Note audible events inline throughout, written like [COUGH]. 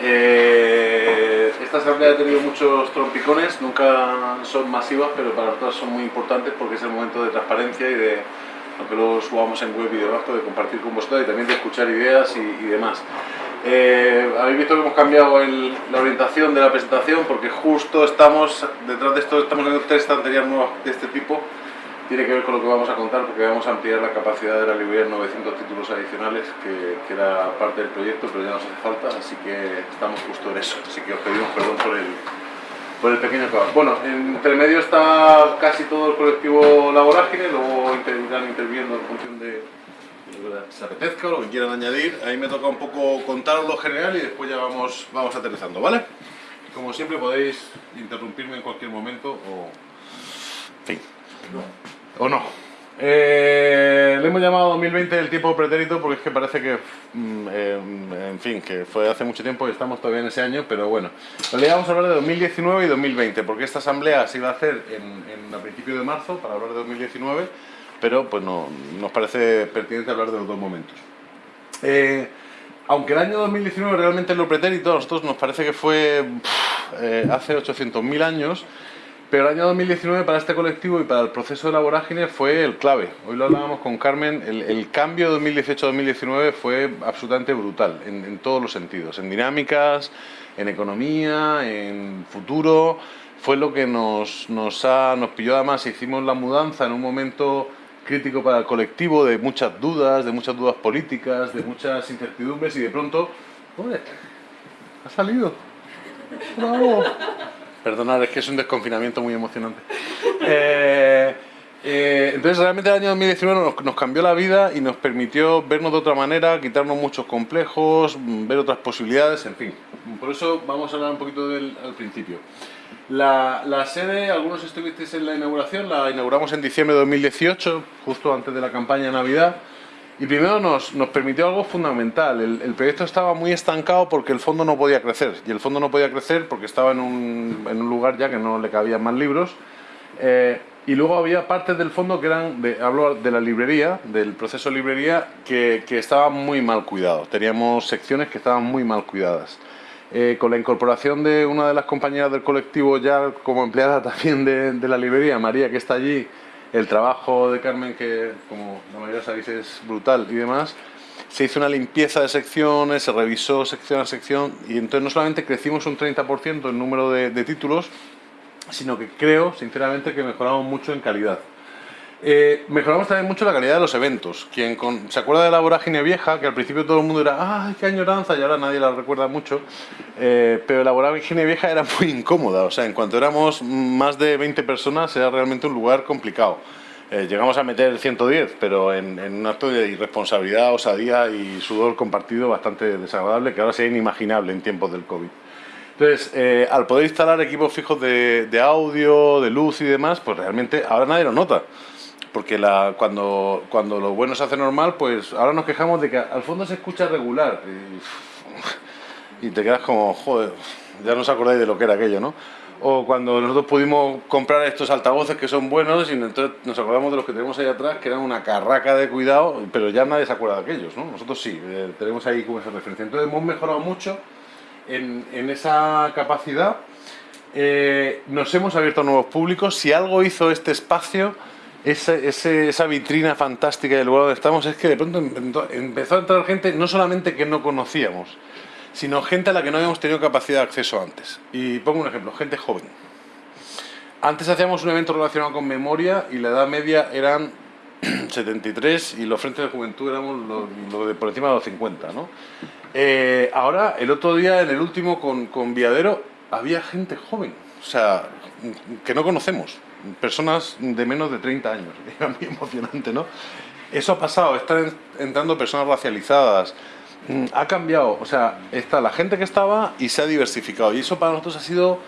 Eh, esta asamblea ha tenido muchos trompicones, nunca son masivas, pero para nosotros son muy importantes porque es el momento de transparencia y de, aunque luego subamos en web y debajo, de compartir con vosotros y también de escuchar ideas y, demás. Eh, habéis visto que hemos cambiado la orientación de la presentación porque justo estamos, detrás de esto estamos en tres estanterías nuevas de este tipo tiene que ver con lo que vamos a contar porque vamos a ampliar la capacidad de la librería en 900 títulos adicionales, que, que, era parte del proyecto, pero ya nos hace falta, así que estamos justo en eso. Así que os pedimos perdón por el, por el pequeño. Bueno, entre medio está casi todo el colectivo Laborágine, luego irán interviniendo en función de, lo que se apetezca o lo que quieran añadir. Ahí me toca un poco contaros lo general y después ya vamos, vamos aterrizando, ¿vale? Como siempre podéis interrumpirme en cualquier momento o... Fin. ¿O no? Eh, le hemos llamado 2020 el tiempo pretérito porque es que parece que, mm, eh, en fin, que fue hace mucho tiempo y estamos todavía en ese año, pero bueno. Le vamos a hablar de 2019 y 2020 porque esta asamblea se iba a hacer en, a principios de marzo para hablar de 2019, pero pues no, nos parece pertinente hablar de los dos momentos. Eh, aunque el año 2019 realmente es lo pretérito, a nosotros nos parece que fue hace 800.000 años, pero el año 2019 para este colectivo y para el proceso de la vorágine fue el clave. Hoy lo hablábamos con Carmen, el, cambio de 2018-2019 fue absolutamente brutal en, todos los sentidos, en dinámicas, en economía, en futuro. Fue lo que nos, ha, nos pilló además, hicimos la mudanza en un momento crítico para el colectivo, de muchas dudas, de muchas dudas políticas, de muchas incertidumbres y de pronto, ¡Hombre! ¡Ha salido! ¡Bravo! Perdonad, es que es un desconfinamiento muy emocionante. Eh, eh, entonces realmente el año 2019 nos, cambió la vida y nos permitió vernos de otra manera, quitarnos muchos complejos, ver otras posibilidades, en fin. Por eso vamos a hablar un poquito del al principio. La, la, sede, algunos estuvisteis en la inauguración, la inauguramos en diciembre de 2018, justo antes de la campaña de Navidad. Y primero nos, nos permitió algo fundamental. El, proyecto estaba muy estancado porque el fondo no podía crecer. Y el fondo no podía crecer porque estaba en un, en un lugar ya que no le cabían más libros. Eh, y luego había partes del fondo que eran, de, hablo de la librería, del proceso de librería, que, que estaban muy mal cuidados. Teníamos secciones que estaban muy mal cuidadas. Eh, con la incorporación de una de las compañeras del colectivo ya como empleada [LAUGHS] también de, de la librería, María, que está allí, el trabajo de Carmen, que como la mayoría sabéis es brutal y demás, se hizo una limpieza de secciones, se revisó sección a sección y entonces no solamente crecimos un 30% el número de, de títulos, sino que creo, sinceramente, que mejoramos mucho en calidad. Eh, mejoramos también mucho la calidad de los eventos. Quien se acuerda de la vorágine vieja, que al principio todo el mundo era ¡ay, qué añoranza! y ahora nadie la recuerda mucho. Eh, pero la vorágine vieja era muy incómoda. O sea, en cuanto éramos más de 20 personas, era realmente un lugar complicado. Eh, llegamos a meter 110, pero en, un acto de irresponsabilidad, osadía y sudor compartido bastante desagradable, que ahora sería inimaginable en tiempos del COVID. Entonces, al poder instalar equipos fijos de, de audio, de luz y demás, pues realmente ahora nadie lo nota porque la, cuando, cuando lo bueno se hace normal, pues ahora nos quejamos de que al fondo se escucha regular. Y, te quedas como, joder, ya no os acordáis de lo que era aquello, ¿no? O cuando nosotros pudimos comprar estos altavoces que son buenos y entonces nos acordamos de los que tenemos ahí atrás, que eran una carraca de cuidado, pero ya nadie se acuerda de aquellos, ¿no? Nosotros sí, eh, tenemos ahí como esa referencia. Entonces hemos mejorado mucho en, en esa capacidad. Eh, nos hemos abierto a nuevos públicos. Si algo hizo este espacio esa, esa vitrina fantástica del lugar donde estamos es que de pronto empezó a entrar gente no solamente que no conocíamos, sino gente a la que no habíamos tenido capacidad de acceso antes. Y pongo un ejemplo, gente joven. Antes hacíamos un evento relacionado con memoria y la edad media eran [CLEARS THROAT] 73 y los frentes de juventud éramos de por encima de los 50. ¿no? Eh, ahora, el otro día, en el último con, con Viadero, había gente joven, o sea, que no conocemos personas de menos de 30 años. [LAUGHS] Era muy emocionante, ¿no? Eso ha pasado, están entrando personas racializadas, mm, ha cambiado, o sea, está la gente que estaba y se ha diversificado. Y eso para nosotros ha sido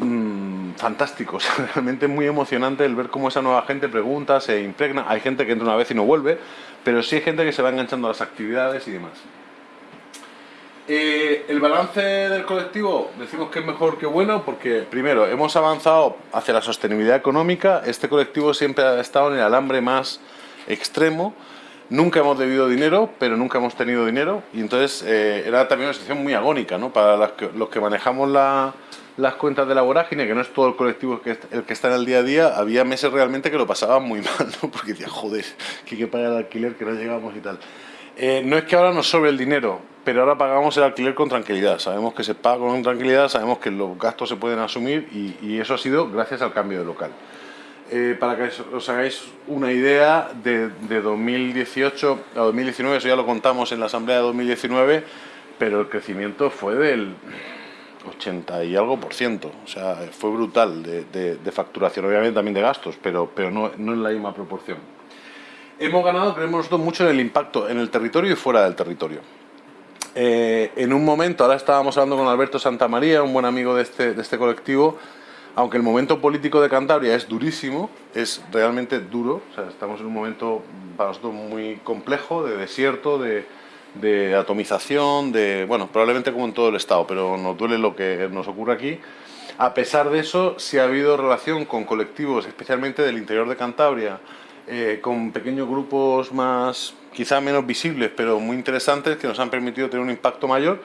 mmm, fantástico, [LAUGHS] realmente muy emocionante el ver cómo esa nueva gente pregunta, se impregna. Hay gente que entra una vez y no vuelve, pero sí hay gente que se va enganchando a las actividades y demás. Eh, el balance del colectivo decimos que es mejor que bueno porque primero hemos avanzado hacia la sostenibilidad económica, este colectivo siempre ha estado en el alambre más extremo, Nunca hemos debido dinero, pero nunca hemos tenido dinero. Y entonces eh, era también una situación muy agónica, ¿no? Para los que, manejamos las cuentas de la vorágine, que no es todo el colectivo que, el que está en el día a día, había meses realmente que lo pasaban muy [LAUGHS] mal, ¿no? Porque decía, joder, que hay que pagar el alquiler, que no llegamos y tal. Eh, no es que ahora nos sobre el dinero, pero ahora pagamos el alquiler con tranquilidad. Sabemos que se paga con tranquilidad, sabemos que los gastos se pueden asumir y eso ha sido gracias al cambio de local. Eh, para que os hagáis una idea, de, 2018 a 2019, eso ya lo contamos en la asamblea de 2019, pero el crecimiento fue del 80 y algo por ciento, o sea, fue brutal de, facturación, obviamente también de gastos, pero, pero no, no en la misma proporción. Hemos ganado, creemos nosotros, mucho en el impacto en el territorio y fuera del territorio. Eh, en un momento, ahora estábamos hablando con Alberto Santamaría, un buen amigo de este, de este colectivo, aunque el momento político de Cantabria es durísimo, es realmente duro, o sea, estamos en un momento para nosotros muy complejo, de desierto, de, atomización, de, bueno, probablemente como en todo el Estado, pero nos duele lo que nos ocurre aquí. A pesar de eso, sí ha habido relación con colectivos, especialmente del interior de Cantabria, eh, con pequeños grupos más, quizá menos visibles, pero muy interesantes, que nos han permitido tener un impacto mayor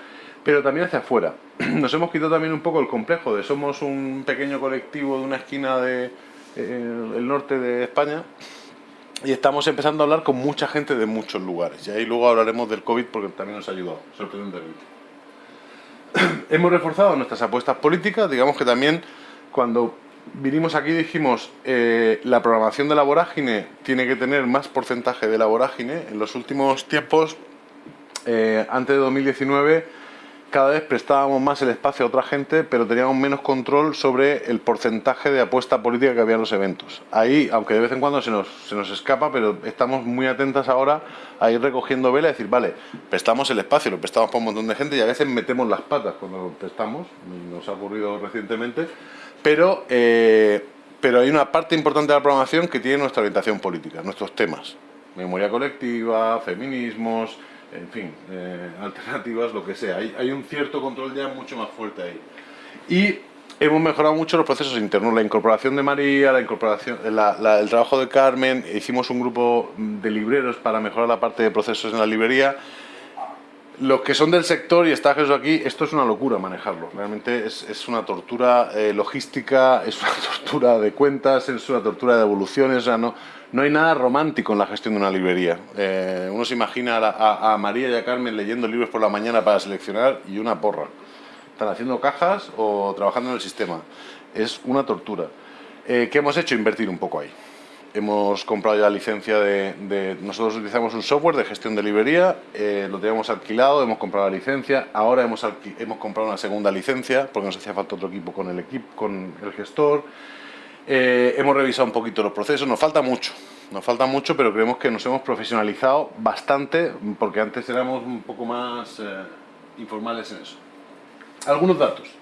pero también hacia afuera. [CLEARS THROAT] Nos hemos quitado también un poco el complejo de somos un pequeño colectivo de una esquina del de, norte de España y estamos empezando a hablar con mucha gente de muchos lugares. Y ahí luego hablaremos del COVID porque también nos ha ayudado, sorprendentemente. [CLEARS THROAT] hemos reforzado nuestras apuestas políticas, digamos que también cuando vinimos aquí dijimos eh, la programación de la vorágine tiene que tener más porcentaje de la vorágine. En los últimos tiempos, eh, antes de 2019, cada vez prestábamos más el espacio a otra gente, pero teníamos menos control sobre el porcentaje de apuesta política que había en los eventos. Ahí, aunque de vez en cuando se nos, se nos escapa, pero estamos muy atentas ahora a ir recogiendo vela y decir, vale, prestamos el espacio, lo prestamos para un montón de gente y a veces metemos las patas cuando lo prestamos, nos ha ocurrido recientemente, pero, eh, pero hay una parte importante de la programación que tiene nuestra orientación política, nuestros temas. Memoria colectiva, feminismos, en fin, eh, [LAUGHS] alternativas, lo que sea. Hay, un cierto control ya mucho más fuerte ahí. Y hemos mejorado mucho los procesos internos, la incorporación de María, la incorporación, el trabajo de Carmen, hicimos un grupo de libreros para mejorar la parte de procesos en la librería. Los que son del sector y está Jesús aquí, esto es una locura manejarlo. Realmente es, una tortura eh, logística, es una [LAUGHS] tortura de cuentas, es una tortura de evoluciones, o no, no hay nada romántico en la gestión de una librería. Eh, uno se imagina a, María y a Carmen leyendo libros por la mañana para seleccionar y una porra. Están haciendo cajas o trabajando en el sistema. Es una tortura. Eh, ¿Qué hemos hecho? Invertir un poco ahí. Hemos comprado ya la licencia de, Nosotros utilizamos un software de gestión de librería, eh, lo teníamos alquilado, hemos comprado la licencia, ahora hemos, hemos comprado una segunda licencia porque nos hacía falta otro equipo con el, equipo, con el gestor. Eh, hemos revisado un poquito los procesos, nos falta mucho, nos falta mucho, pero creemos que nos hemos profesionalizado bastante, porque antes éramos un poco más eh, informales en eso. Algunos datos.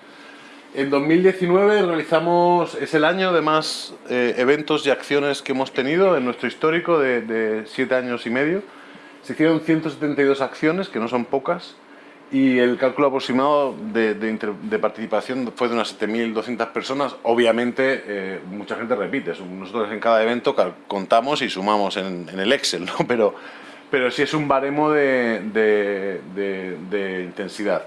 En 2019 realizamos, es el año de más eh, eventos y acciones que hemos tenido en nuestro histórico de, de siete años y medio. Se hicieron 172 acciones, que no son pocas, y el cálculo aproximado de, participación fue de unas 7.200 personas. Obviamente, eh, mucha gente repite. Nosotros en cada evento contamos y sumamos en, el Excel, ¿no? [LAUGHS] pero, pero sí es un baremo de, intensidad.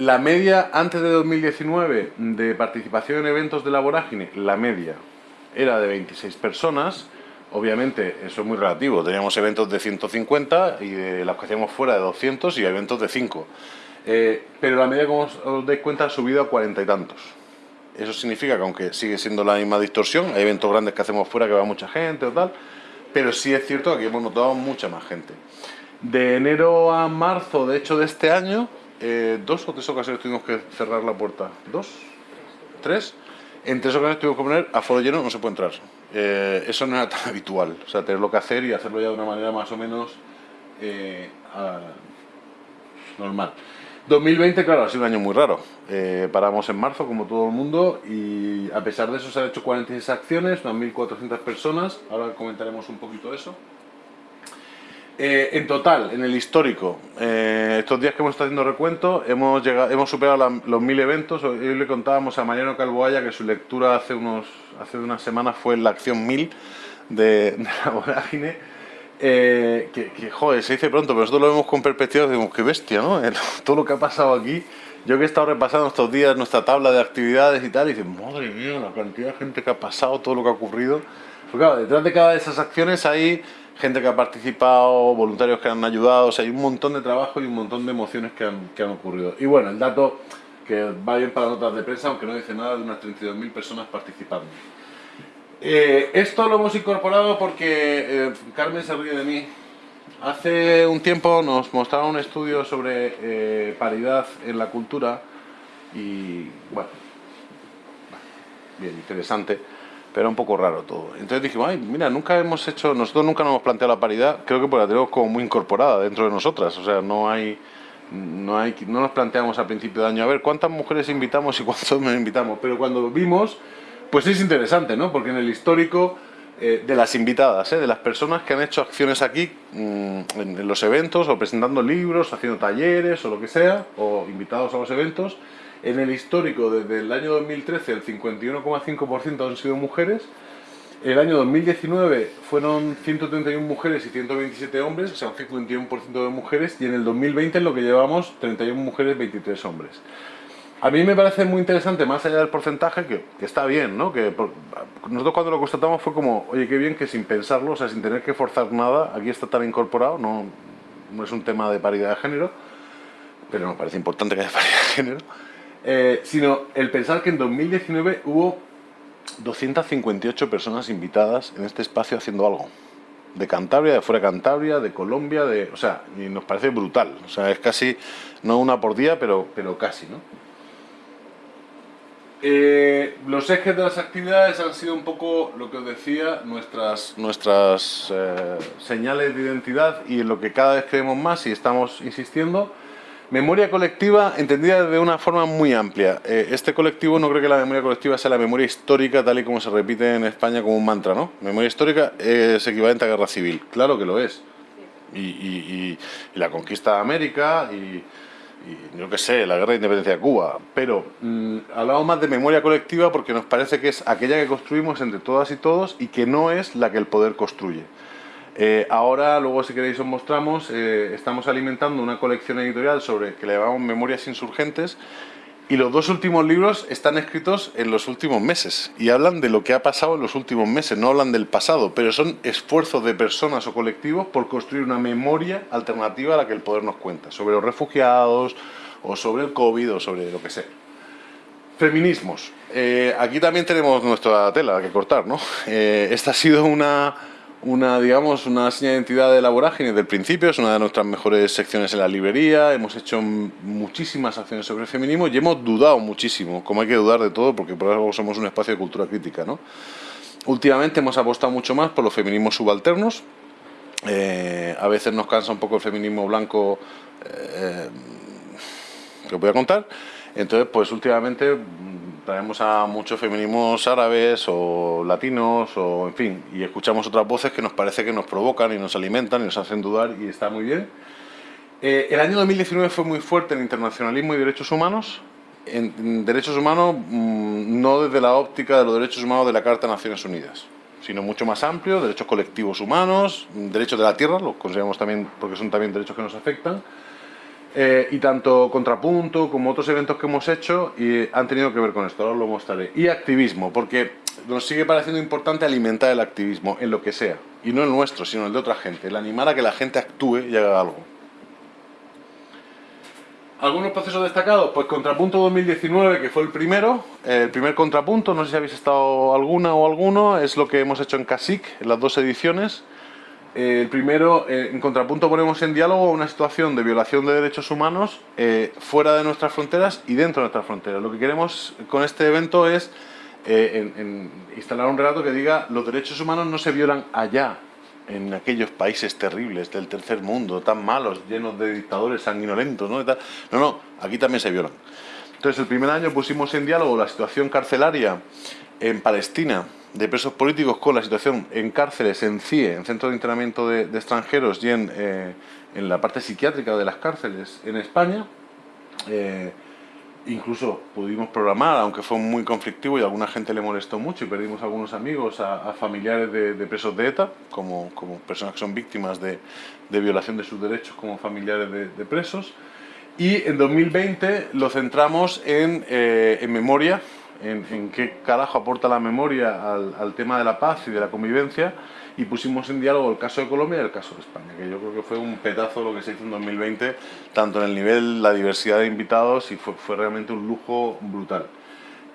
La media antes de 2019 de participación en eventos de la vorágine, la media era de 26 personas. Obviamente, eso es muy relativo. Teníamos eventos de 150 y de los que hacíamos fuera de 200 y eventos de 5. Eh, pero la media, como os, dais cuenta, ha subido a 40 y tantos. Eso significa que aunque sigue siendo la misma distorsión, hay eventos grandes que hacemos fuera que va mucha gente o tal, pero sí es cierto que aquí hemos notado mucha más gente. De enero a marzo, de hecho, de este año, eh, dos o tres ocasiones tuvimos que cerrar la puerta. ¿Dos? ¿Tres? En tres ocasiones tuvimos que poner a foro lleno, no se puede entrar. Eh, eso no era tan [LAUGHS] habitual, o sea, tenerlo que hacer y hacerlo ya de una manera más o menos eh, normal. 2020, claro, ha sido un año muy raro. Eh, paramos en marzo, como todo el mundo, y a pesar de eso se han hecho 46 acciones, 1.400 personas, ahora comentaremos un poquito eso. En total, en el histórico, estos días que hemos estado haciendo recuento, hemos, llegado, hemos superado los 1.000 eventos. Hoy le contábamos a Mariano Calvoaya que su lectura hace unos hace unas semanas fue la acción 1000 de, la vorágine Eh, que, joder, se dice pronto, pero nosotros lo vemos con perspectiva y decimos, qué bestia, ¿no? [LAUGHS] todo lo que ha pasado aquí. Yo que he estado repasando estos días nuestra tabla de actividades y tal, y dices, madre mía, la cantidad de gente que ha pasado, todo lo que ha ocurrido. Porque claro, detrás de cada de esas acciones hay gente que ha participado, voluntarios que han ayudado, hay un montón de trabajo y un montón de emociones que han, que han ocurrido. Y bueno, el dato que va bien para notas de prensa, aunque no dice nada, de unas 32.000 personas participando. Eh, esto lo hemos incorporado porque eh, Carmen se ríe de mí. Hace un tiempo nos mostraba un estudio sobre eh, paridad en la cultura y bueno, bien interesante, pero un poco raro todo. Entonces dijimos, ay, mira, nunca hemos hecho, nosotros nunca nos hemos planteado la paridad, creo que porque la tenemos como muy incorporada dentro de nosotras, o sea, no hay, no hay, no nos planteamos al principio de año, a ver, ¿cuántas mujeres invitamos y cuántos nos invitamos? Pero cuando vimos pues es interesante, ¿no? Porque en el histórico eh, de las invitadas, ¿eh? de las personas que han hecho acciones aquí mm, en, los eventos, o presentando libros, haciendo talleres, o lo que sea, o invitados a los eventos, en el histórico desde el año 2013 el 51,5% han sido mujeres, el año 2019 fueron 131 mujeres y 127 hombres, o sea, un 51% de mujeres, y en el 2020 en lo que llevamos 31 mujeres, 23 hombres. A mí me parece muy interesante, más allá del porcentaje, que, está bien, ¿no? Nosotros cuando lo constatamos fue como, oye, qué bien que sin pensarlo, o sea, sin tener que forzar nada, aquí está tan incorporado, no, no es un tema de paridad de género, pero nos parece importante que haya [LAUGHS] paridad de género, eh, sino el pensar que en 2019 hubo 258 personas invitadas en este espacio haciendo algo. De Cantabria, de fuera de Cantabria, de Colombia, de, o sea, y nos parece brutal. O sea, es casi, no una por día, pero, pero casi, ¿no? Eh, los ejes de las actividades han sido un poco lo que os decía, nuestras, nuestras eh, señales de identidad y en lo que cada vez creemos más y estamos insistiendo. Memoria colectiva entendida de una forma muy amplia. Eh, este colectivo no creo que la memoria colectiva sea la memoria histórica tal y como se repite en España como un mantra, ¿no? Memoria histórica es equivalente a guerra civil. Claro que lo es. Y, la conquista de América y yo qué sé, la guerra de independencia de Cuba, pero mm, hablamos más de memoria colectiva porque nos parece que es aquella que construimos entre todas y todos y que no es la que el poder construye. Eh, ahora, luego si queréis os mostramos, eh, estamos alimentando una colección editorial sobre que le llamamos Memorias Insurgentes y los dos últimos libros están escritos en los últimos meses y hablan de lo que ha pasado en los últimos meses, no hablan del pasado, pero son esfuerzos de personas o colectivos por construir una memoria alternativa a la que el poder nos cuenta, sobre los refugiados o sobre el COVID o sobre lo que sea. Feminismos. Eh, aquí también tenemos nuestra tela que cortar, ¿no? Esta ha sido una una, digamos, una señal de identidad de la vorágine desde el principio, es una de nuestras mejores secciones en la librería, hemos hecho muchísimas acciones sobre el feminismo y hemos dudado muchísimo, como hay que dudar de todo porque por algo somos un espacio de cultura crítica. ¿no? Últimamente hemos apostado mucho más por los feminismos subalternos, eh, a veces nos cansa un poco el feminismo blanco eh, que os voy a contar, entonces pues últimamente traemos a muchos feminismos árabes o latinos o en fin, y escuchamos otras voces que nos parece que nos provocan y nos alimentan y nos hacen dudar y está muy bien. Eh, el año 2019 fue muy fuerte en internacionalismo y derechos humanos, en, derechos humanos mm, no desde la óptica de los derechos humanos de la Carta de Naciones Unidas, sino mucho más amplio, derechos colectivos humanos, derechos de la tierra, los consideramos también porque son también derechos que nos afectan, eh, y tanto Contrapunto como otros eventos que hemos hecho y han tenido que ver con esto, ahora lo mostraré. Y activismo, porque nos sigue pareciendo importante alimentar el activismo en lo que sea. Y no el nuestro, sino el de otra gente. El animar a que la gente actúe y haga algo. ¿Algunos procesos destacados? Pues Contrapunto 2019, que fue el primero, el primer contrapunto, no sé si habéis estado alguna o alguno, es lo que hemos hecho en CASIC, en las dos ediciones. Eh, el primero, eh, en contrapunto ponemos en diálogo una situación de violación de derechos humanos eh, fuera de nuestras fronteras y dentro de nuestras fronteras. Lo que queremos con este evento es instalar un relato que diga los derechos humanos no se violan allá, en aquellos países terribles del tercer mundo, tan malos, llenos de dictadores sanguinolentos, ¿no? No, no, aquí también se violan. Entonces, el primer año pusimos en diálogo la situación carcelaria en Palestina, de presos políticos con la situación en cárceles, en CIE, en centros de internamiento de, extranjeros y eh, en, la parte psiquiátrica de las cárceles en España. Eh, incluso pudimos programar, aunque fue muy conflictivo y a alguna gente le molestó mucho y perdimos algunos amigos, a, familiares de, presos de ETA, como, como, personas que son víctimas de, de violación de sus derechos como familiares de, presos. Y en 2020 lo centramos en, eh, en memoria, en, en, qué carajo aporta la memoria al, al tema de la paz y de la convivencia, y pusimos en diálogo el caso de Colombia y el caso de España, que yo creo que fue un petazo lo que se hizo en 2020, tanto en el nivel, la diversidad de invitados y fue, fue realmente un lujo brutal.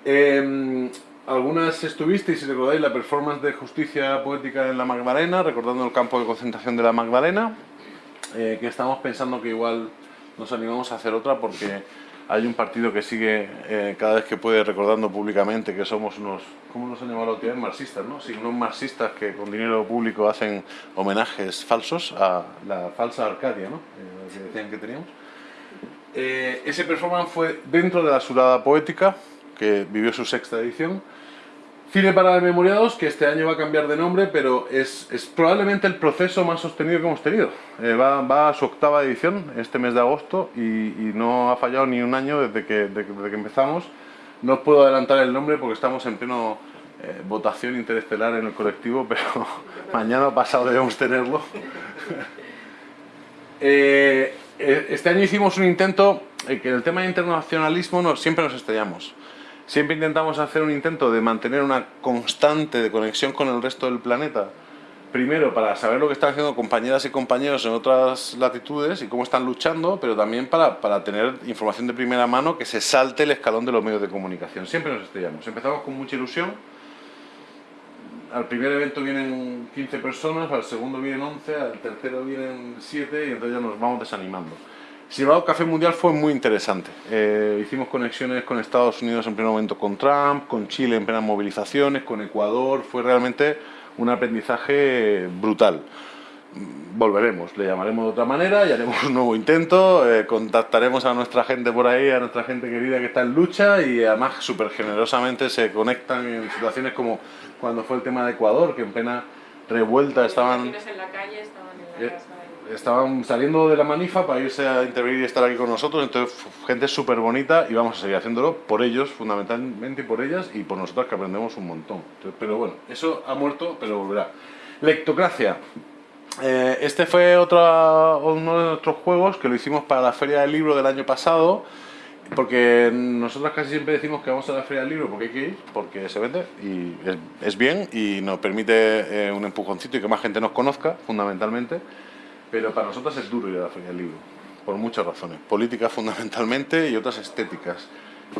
Eh, algunas estuvisteis, si recordáis, la performance de justicia poética en la Magdalena, recordando el campo de concentración de la Magdalena, eh, que estamos pensando que igual nos animamos a hacer otra porque hay un partido que sigue eh, cada vez que puede recordando públicamente que somos unos, ¿cómo nos han llamado la Marxistas, ¿no? Sí, unos marxistas que con dinero público hacen homenajes falsos a la falsa Arcadia, ¿no? Eh, que decían que teníamos. Eh, ese performance fue dentro de la Surada Poética, que vivió su sexta edición, Cine para Memoriados, que este año va a cambiar de nombre, pero es, es probablemente el proceso más sostenido que hemos tenido. Eh, va, va, a su octava edición este mes de agosto y, y no ha fallado ni un año desde que, desde que empezamos. No os puedo adelantar el nombre porque estamos en pleno eh, votación interestelar en el colectivo, [LAUGHS] pero [LAUGHS] mañana o pasado debemos tenerlo. [LAUGHS] eh, eh este año hicimos un intento, que en el tema de internacionalismo no, siempre nos estrellamos. Siempre intentamos hacer un intento de mantener una constante de conexión con el resto del planeta. Primero, para saber lo que están haciendo compañeras y compañeros en otras latitudes y cómo están luchando, pero también para, para tener información de primera mano que se salte el escalón de los medios de comunicación. Siempre nos estrellamos. Empezamos con mucha ilusión. Al primer evento vienen 15 personas, al segundo vienen 11, al tercero vienen 7 y entonces ya nos vamos desanimando. Sin embargo, Café Mundial fue muy interesante. Eh, hicimos conexiones con Estados Unidos en primer momento con Trump, con Chile en plenas movilizaciones, con Ecuador. Fue realmente un aprendizaje brutal. Volveremos, le llamaremos de otra manera y haremos un nuevo intento. Eh, contactaremos a nuestra gente por ahí, a nuestra gente querida que está en lucha y además súper generosamente se conectan en situaciones como cuando fue el tema de Ecuador, que en plena revuelta estaban... En la calle, estaban en la eh, casa estaban saliendo de la manifa para irse a intervenir y estar aquí con nosotros, entonces gente súper bonita y vamos a seguir haciéndolo por ellos, fundamentalmente por ellas y por nosotros que aprendemos un montón. pero bueno, eso ha muerto, pero volverá. Lectocracia. Eh, este fue otro, uno de nuestros juegos que lo hicimos para la Feria del Libro del año pasado, porque nosotros casi siempre decimos que vamos a la Feria del Libro porque hay que ir, porque se vende y es, bien y nos permite eh, un empujoncito y que más gente nos conozca, fundamentalmente. Pero para nosotros es duro ir a la Feria del Libro, por muchas razones. Políticas fundamentalmente y otras estéticas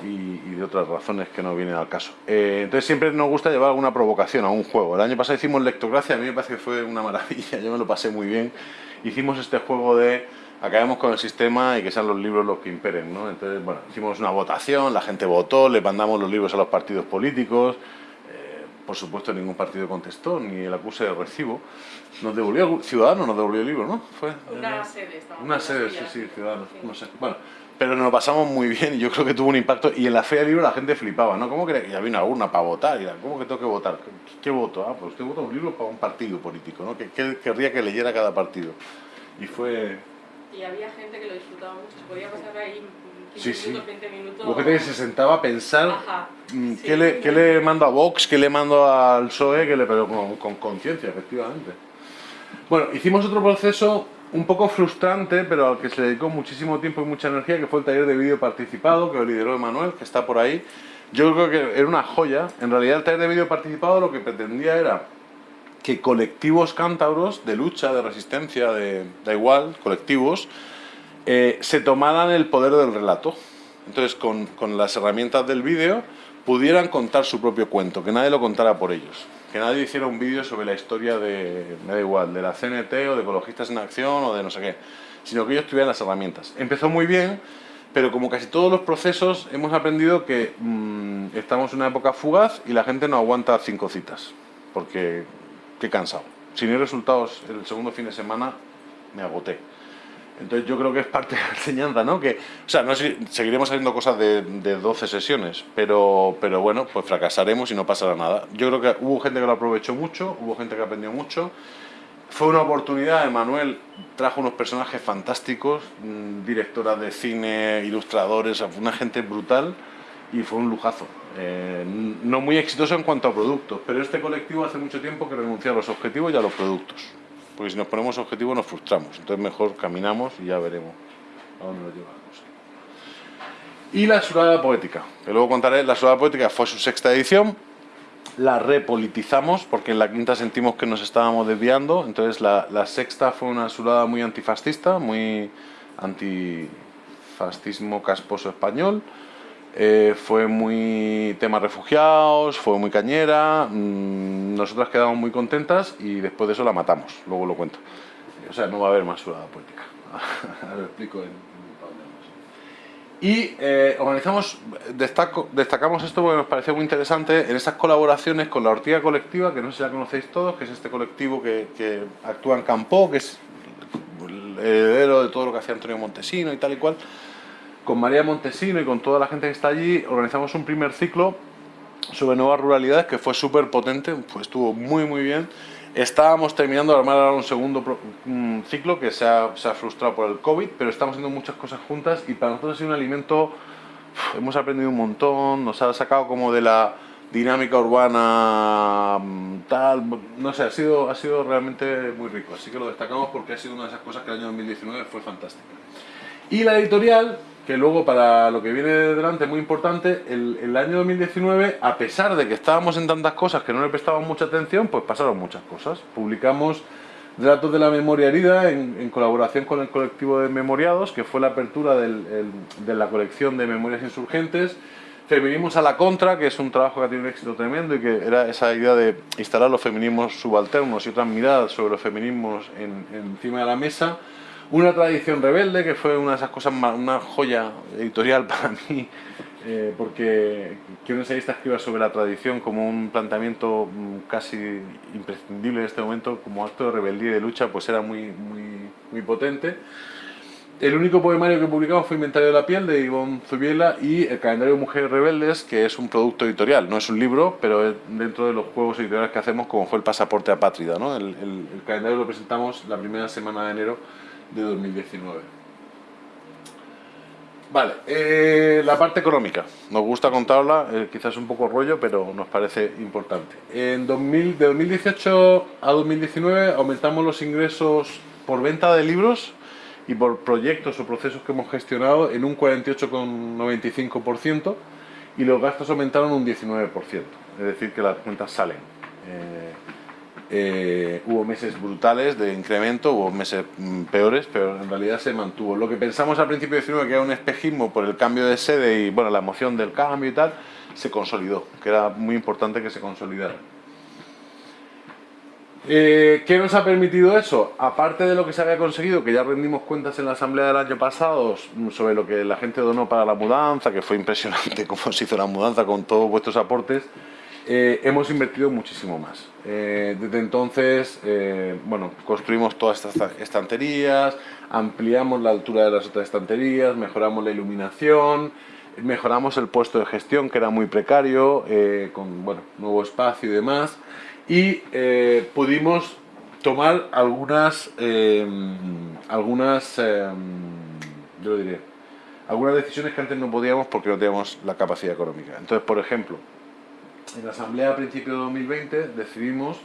y, de otras razones que no vienen al caso. Eh, entonces siempre nos gusta llevar alguna provocación a un juego. El año pasado hicimos Lectocracia, a mí me parece que fue una maravilla, [LAUGHS] yo me lo pasé muy bien. Hicimos este juego de acabemos con el sistema y que sean los libros los que imperen, ¿no? Entonces, bueno, hicimos una votación, la gente votó, le mandamos los libros a los partidos políticos, por supuesto, ningún partido contestó, ni el acuse de recibo. Nos devolvió, Ciudadanos nos devolvió el libro, ¿no? Fue, una sede, Una sede, sí, sí, Ciudadanos, no sé. Bueno, pero nos lo pasamos muy bien y yo creo que tuvo un impacto. Y en la feria del libro la gente flipaba, ¿no? ¿Cómo que ya vino alguna para votar? Y ¿Cómo que tengo que votar? ¿Qué, voto? Ah, pues usted vota un libro para un partido político, ¿no? ¿Qué, querría que leyera cada partido? Y fue... Y había gente que lo disfrutaba mucho, podía pasar ahí sí, sí. minutos, que se sentaba a pensar mm, ¿qué, le, ¿qué, le, mando a Vox, qué le mando al PSOE, que le, pero con conciencia, efectivamente. Bueno, hicimos otro proceso un poco frustrante, pero al que se dedicó muchísimo tiempo y mucha energía, que fue el taller de vídeo participado, que lo lideró Emanuel, que está por ahí. Yo creo que era una joya. En realidad el taller de vídeo participado lo que pretendía era que colectivos cántabros de lucha, de resistencia, de, da igual, colectivos, eh, se tomaran el poder del relato. Entonces, con, con las herramientas del vídeo, pudieran contar su propio cuento, que nadie lo contara por ellos. Que nadie hiciera un vídeo sobre la historia de, me da igual, de la CNT o de Ecologistas en Acción o de no sé qué, sino que ellos tuvieran las herramientas. Empezó muy bien, pero como casi todos los procesos, hemos aprendido que mm, estamos en una época fugaz y la gente no aguanta cinco citas, porque qué cansado. Si no resultados el segundo fin de semana, me agoté. Entonces yo creo que es parte de la enseñanza, ¿no? Que, o sea, no seguiremos haciendo cosas de, de 12 sesiones, pero, pero bueno, pues fracasaremos y no pasará nada. Yo creo que hubo gente que lo aprovechó mucho, hubo gente que aprendió mucho fue una oportunidad, Emanuel trajo unos personajes fantásticos, mm, directoras de cine, ilustradores, una gente brutal y fue un lujazo. Eh, no muy exitoso en cuanto a productos, pero este colectivo hace mucho tiempo que renuncia a los objetivos y a los productos. Porque si nos ponemos objetivos nos frustramos, entonces mejor caminamos y ya veremos a dónde nos lleva Y la Surada Poética, que luego contaré, la Surada Poética fue su sexta edición, la repolitizamos porque en la quinta sentimos que nos estábamos desviando, entonces la, sexta fue una surada muy antifascista, muy antifascismo casposo español, eh, fue muy tema refugiados, fue muy cañera, mm, nosotras quedamos muy contentas y después de eso la matamos, luego lo cuento. O sea, no va a haber más surada política, [LAUGHS] lo explico en, y eh, organizamos, destacamos esto porque nos pareció muy interesante en esas colaboraciones con la Ortiga Colectiva, que no sé si la conocéis todos, que es este colectivo que, que actúa en Campo, que es el heredero de todo lo que hacía Antonio Montesino y tal y cual. Con María Montesino y con toda la gente que está allí organizamos un primer ciclo sobre nuevas ruralidades que fue súper potente, pues estuvo muy muy bien Estábamos terminando de armar ahora un segundo ciclo que se ha, frustrado por el COVID, pero estamos haciendo muchas cosas juntas y para nosotros ha sido un alimento, hemos aprendido un montón, nos ha sacado como de la dinámica urbana mm, tal, no sé, ha sido, ha sido realmente muy rico, así que lo destacamos porque ha sido una de esas cosas que el año 2019 fue fantástica. Y la editorial, que luego para lo que viene delante es muy importante, el, año 2019, a pesar de que estábamos en tantas cosas que no le prestábamos mucha atención, pues pasaron muchas cosas. Publicamos Relatos de la Memoria Herida en, colaboración con el colectivo de memoriados, que fue la apertura de la colección de memorias insurgentes. Feminismos a la contra, que es un trabajo que ha tenido un éxito tremendo y que era esa idea de instalar los feminismos subalternos y otras miradas sobre los feminismos encima de la mesa. Una tradición rebelde, que fue una de esas cosas, una joya editorial [LAUGHS] para mí, eh, porque que un ensayista escriba sobre la tradición como un planteamiento mm, casi imprescindible en este momento, como acto de rebeldía y de lucha, pues era muy, muy, muy potente. El único poemario que publicamos fue Inventario de la piel de Ivonne Zubiela y el calendario de Mujeres Rebeldes, que es un producto editorial, no es un libro, pero dentro de los juegos editoriales que hacemos, como fue el pasaporte apátrida. ¿no? El, el calendario lo presentamos la primera semana de enero de 2019. Vale, eh, la parte económica. Nos gusta contarla, eh, quizás un poco rollo, pero nos parece importante. En 2000, de 2018 a 2019 aumentamos los ingresos por venta de libros y por proyectos o procesos que hemos gestionado en un 48,95% y los gastos aumentaron un 19%, es decir, que las cuentas salen. Eh, eh, hubo meses brutales de incremento, hubo meses mm, peores, pero en realidad se mantuvo. Lo que pensamos al principio de 19 que era un espejismo por el cambio de sede y bueno, la emoción del cambio y tal, se consolidó, que era muy importante que se consolidara. Eh, ¿Qué nos ha permitido eso? Aparte de lo que se había conseguido, que ya rendimos cuentas en la asamblea del año pasado mm, sobre lo que la gente donó para la mudanza, que fue impresionante [LAUGHS] cómo se hizo la mudanza con todos vuestros aportes, eh, hemos invertido muchísimo más. Eh, desde entonces, eh, bueno, construimos todas estas estanterías, ampliamos la altura de las otras estanterías, mejoramos la iluminación, mejoramos el puesto de gestión que era muy precario, con bueno, nuevo espacio y demás, y pudimos tomar algunas, algunas, yo lo algunas decisiones que antes no podíamos porque no teníamos la capacidad económica. Entonces, por ejemplo, en la asamblea a principios de 2020 decidimos,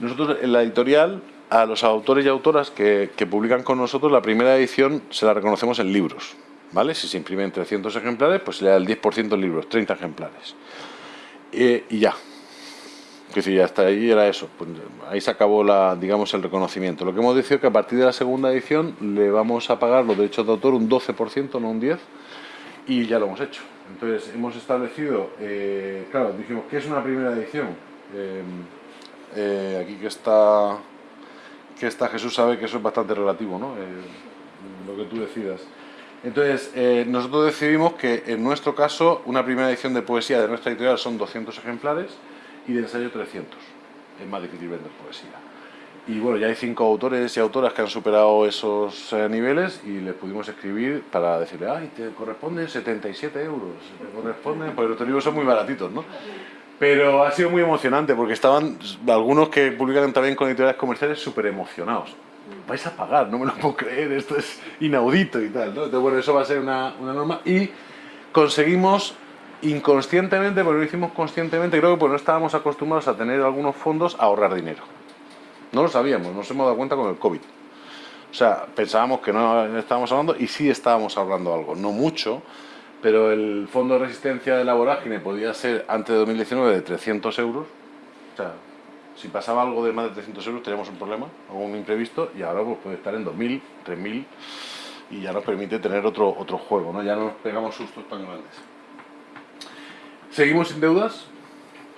nosotros en la editorial, a los autores y autoras que, publican con nosotros, la primera edición se la reconocemos en libros. ¿Vale? Si se imprimen 300 ejemplares, pues se le da el 10% en libros, 30 ejemplares. y ya. Es decir, ya hasta ahí era eso. Pues ahí se acabó la, digamos, el reconocimiento. Lo que hemos decidido es que a partir de la segunda edición le vamos a pagar los derechos de autor un 12%, no un 10%, y ya lo hemos hecho. Entonces hemos establecido, eh, claro, dijimos, ¿qué es una primera edición? Eh, eh, aquí que está, que está Jesús sabe que eso es bastante relativo, ¿no? lo que tú decidas. Entonces, nosotros decidimos que en nuestro caso una primera edición de poesía de nuestra editorial son 200 ejemplares y de ensayo 300. Es más difícil vender poesía. Y bueno, ya hay cinco autores y autoras que han superado esos eh, niveles y les pudimos escribir para decirle, ay, te corresponden 77 euros, te corresponden, porque los libros son muy baratitos, ¿no? Pero ha sido muy emocionante porque estaban algunos que publican también con editoriales comerciales súper emocionados. Vais a pagar, no me lo puedo creer, esto es inaudito y tal. ¿no? Entonces, bueno, eso va a ser una, una norma. Y conseguimos inconscientemente, porque lo hicimos conscientemente, creo que pues no estábamos acostumbrados a tener algunos fondos a ahorrar dinero. No lo sabíamos, nos hemos dado cuenta con el COVID. O sea, pensábamos que no estábamos ahorrando y sí estábamos ahorrando algo, no mucho, pero el fondo de resistencia de la vorágine podía ser antes de 2019 de 300 euros. O sea, si pasaba algo de más de 300 euros teníamos un problema, algún imprevisto, y ahora pues, puede estar en 2.000, 3.000 y ya nos permite tener otro, otro juego, ¿no? ya no nos pegamos sustos tan grandes. Seguimos sin deudas,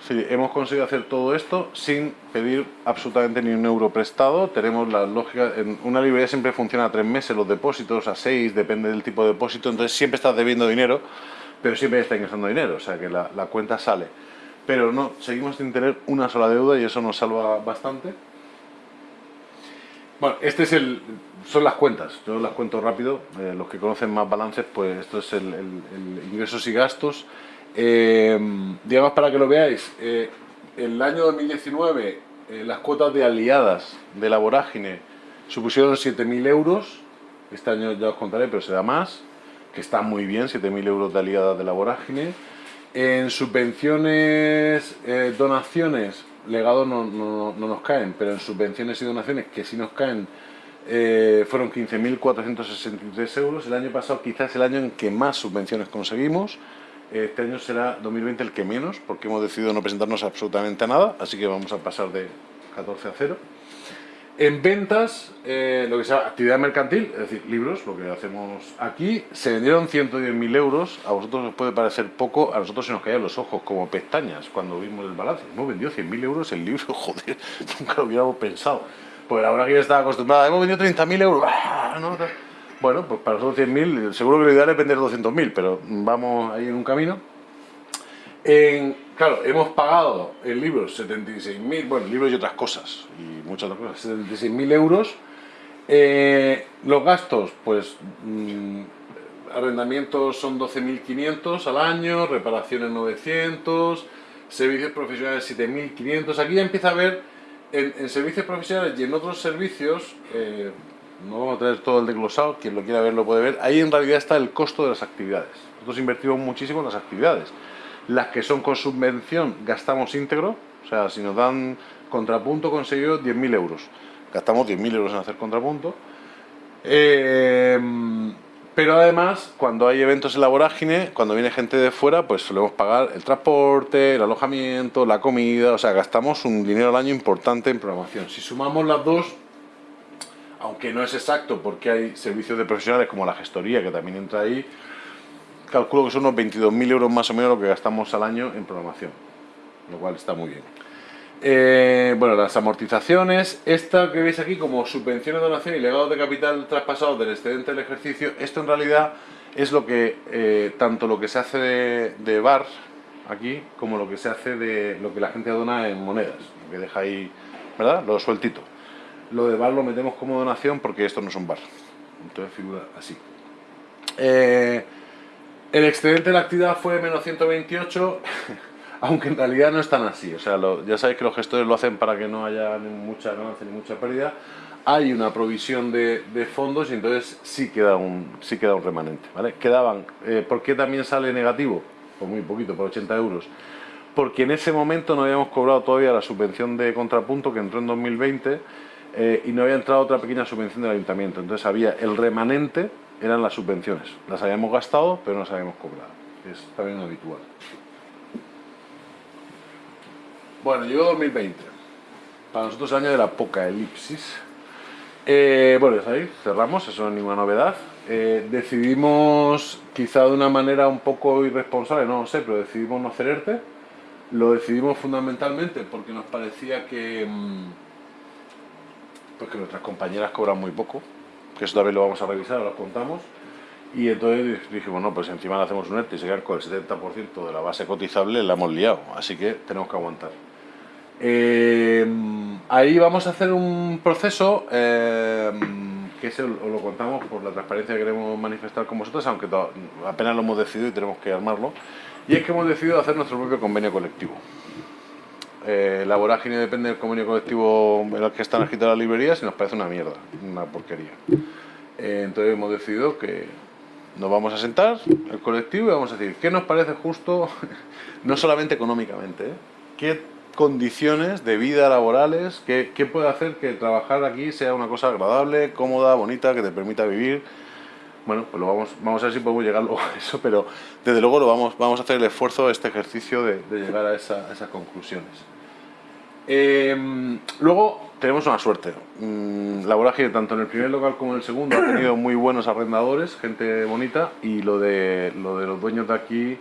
Sí, hemos conseguido hacer todo esto sin pedir absolutamente ni un euro prestado. Tenemos la lógica, en una librería siempre funciona a tres meses, los depósitos a seis, depende del tipo de depósito, entonces siempre estás debiendo dinero, pero siempre estás ingresando dinero, o sea que la, cuenta sale. Pero no, seguimos sin tener una sola deuda y eso nos salva bastante. Bueno, este es el, son las cuentas, yo las cuento rápido, eh, los que conocen más balances, pues esto es el ingresos y gastos. Eh, digamos para que lo veáis, eh, el año 2019 eh, las cuotas de aliadas de la vorágine supusieron 7.000 euros, este año ya os contaré, pero será más, que está muy bien, 7.000 euros de aliadas de la vorágine. En subvenciones, eh, donaciones, legados no, no, no, nos caen, pero en subvenciones y donaciones que sí nos caen eh, fueron 15.463 euros. El año pasado quizás el año en que más subvenciones conseguimos. Este año será 2020 el que menos, porque hemos decidido no presentarnos absolutamente a nada, así que vamos a pasar de 14 a 0. En ventas, eh, lo que se llama actividad mercantil, es decir, libros, lo que hacemos aquí, se vendieron 110.000 euros, a vosotros os puede parecer poco, a nosotros se nos caían los ojos como pestañas cuando vimos el balance. Hemos vendido 100.000 euros el libro, [LAUGHS] joder, nunca lo hubiéramos pensado. Pues ahora que yo estaba acostumbrada, hemos vendido 30.000 euros, ¡ah! ¿no? Bueno, pues para nosotros 100.000, seguro que lo ideal es vender 200.000, pero vamos ahí en un camino. Claro, hemos pagado el libro 76.000, bueno, libros y otras cosas, y muchas otras cosas, 76.000 euros. Eh, los gastos, pues, mmm, arrendamientos son 12.500 al año, reparaciones 900, servicios profesionales 7.500. Aquí ya empieza a ver en, en, servicios profesionales y en otros servicios, eh, no vamos a traer todo el desglosado, quien lo quiera ver lo puede ver, ahí en realidad está el costo de las actividades. Nosotros invertimos muchísimo en las actividades. Las que son con subvención gastamos íntegro, o sea, si nos dan contrapunto conseguido 10.000 euros. Gastamos 10.000 euros en hacer contrapunto. Eh, pero además, cuando hay eventos en la vorágine, cuando viene gente de fuera, pues solemos pagar el transporte, el alojamiento, la comida, o sea, gastamos un dinero al año importante en programación. Si sumamos las dos, aunque no es exacto porque hay servicios de profesionales como la gestoría que también entra ahí, calculo que son unos 22.000 euros más o menos lo que gastamos al año en programación, lo cual está muy bien. Eh, bueno, las amortizaciones, esta que veis aquí como subvenciones, donación y legados de capital traspasados del excedente del ejercicio, esto en realidad es lo que, eh, tanto lo que se hace de, de, aquí, como lo que se hace de lo que la gente dona en monedas, que deja ahí, ¿verdad? Lo sueltito. Lo de bar lo metemos como donación porque esto no es un bar. Entonces figura así. Eh, el excedente de la actividad fue menos 128, [LAUGHS] aunque en realidad no es tan así. O sea, ya sabéis que los gestores lo hacen para que no haya ni mucha ganancia ni mucha pérdida. Hay una provisión de, de fondos y entonces sí queda un, sí queda un remanente. ¿vale? Quedaban, eh, ¿Por qué también sale negativo? Por muy poquito, por 80 euros. Porque en ese momento no habíamos cobrado todavía la subvención de contrapunto que entró en 2020 eh, y no había entrado otra pequeña subvención del ayuntamiento. Entonces había el remanente, eran las subvenciones. Las habíamos gastado, pero no las habíamos cobrado. Es también habitual. Bueno, llegó 2020. Para nosotros el año de la poca elipsis. Eh, bueno, ya sabéis, cerramos, eso no es ninguna novedad. Eh, decidimos, quizá de una manera un poco irresponsable, no lo sé, pero decidimos no hacer ERTE. Lo decidimos fundamentalmente porque nos parecía que... Mmm, pues que nuestras compañeras cobran muy poco, que eso también lo vamos a revisar, lo contamos. Y entonces dijimos, no, pues encima le hacemos un ERTE y se con el 70% de la base cotizable, la hemos liado, así que tenemos que aguantar. Eh, ahí vamos a hacer un proceso eh, que ese os lo contamos por la transparencia que queremos manifestar con vosotros, aunque apenas lo hemos decidido y tenemos que armarlo. Y es que hemos decidido hacer nuestro propio convenio colectivo. Eh, la vorágine depende del convenio colectivo en el que están escritas las librerías y nos parece una mierda, una porquería. Eh, entonces hemos decidido que nos vamos a sentar, el colectivo, y vamos a decir, ¿qué nos parece justo, [LAUGHS] no solamente económicamente, ¿eh? qué condiciones de vida laborales, qué, qué puede hacer que trabajar aquí sea una cosa agradable, cómoda, bonita, que te permita vivir? Bueno, pues lo vamos, vamos a ver si podemos llegar luego a eso, pero desde luego lo vamos, vamos a hacer el esfuerzo, este ejercicio de, de llegar a, esa, a esas conclusiones. Eh, luego tenemos una suerte. Mm, la vorágine, tanto en el primer local como en el segundo, ha tenido muy buenos arrendadores, gente bonita, y lo de, lo de los dueños de aquí,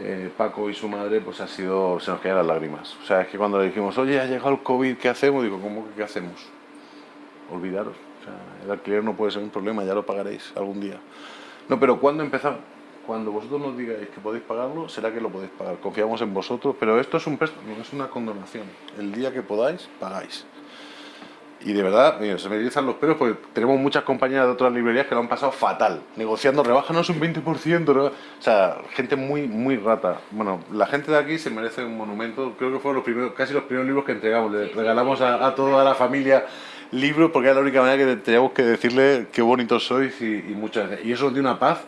eh, Paco y su madre, pues ha sido, se nos caían las lágrimas. O sea, es que cuando le dijimos, oye, ha llegado el COVID, ¿qué hacemos? Digo, ¿cómo que qué hacemos? Olvidaros. O sea, el alquiler no puede ser un problema, ya lo pagaréis algún día. No, pero ¿cuándo empezamos? Cuando vosotros nos digáis que podéis pagarlo, será que lo podéis pagar. Confiamos en vosotros, pero esto es un préstamo, es una condonación. El día que podáis, pagáis. Y de verdad, mira, se me erizan los pelos porque tenemos muchas compañías de otras librerías que lo han pasado fatal, negociando rebájanos un 20%, ¿no? o sea, gente muy, muy rata. Bueno, la gente de aquí se merece un monumento, creo que fueron los primeros, casi los primeros libros que entregamos, le regalamos a, a toda la familia libros porque era la única manera que teníamos que decirle qué bonitos sois y, y muchas gracias. Y eso nos dio una paz,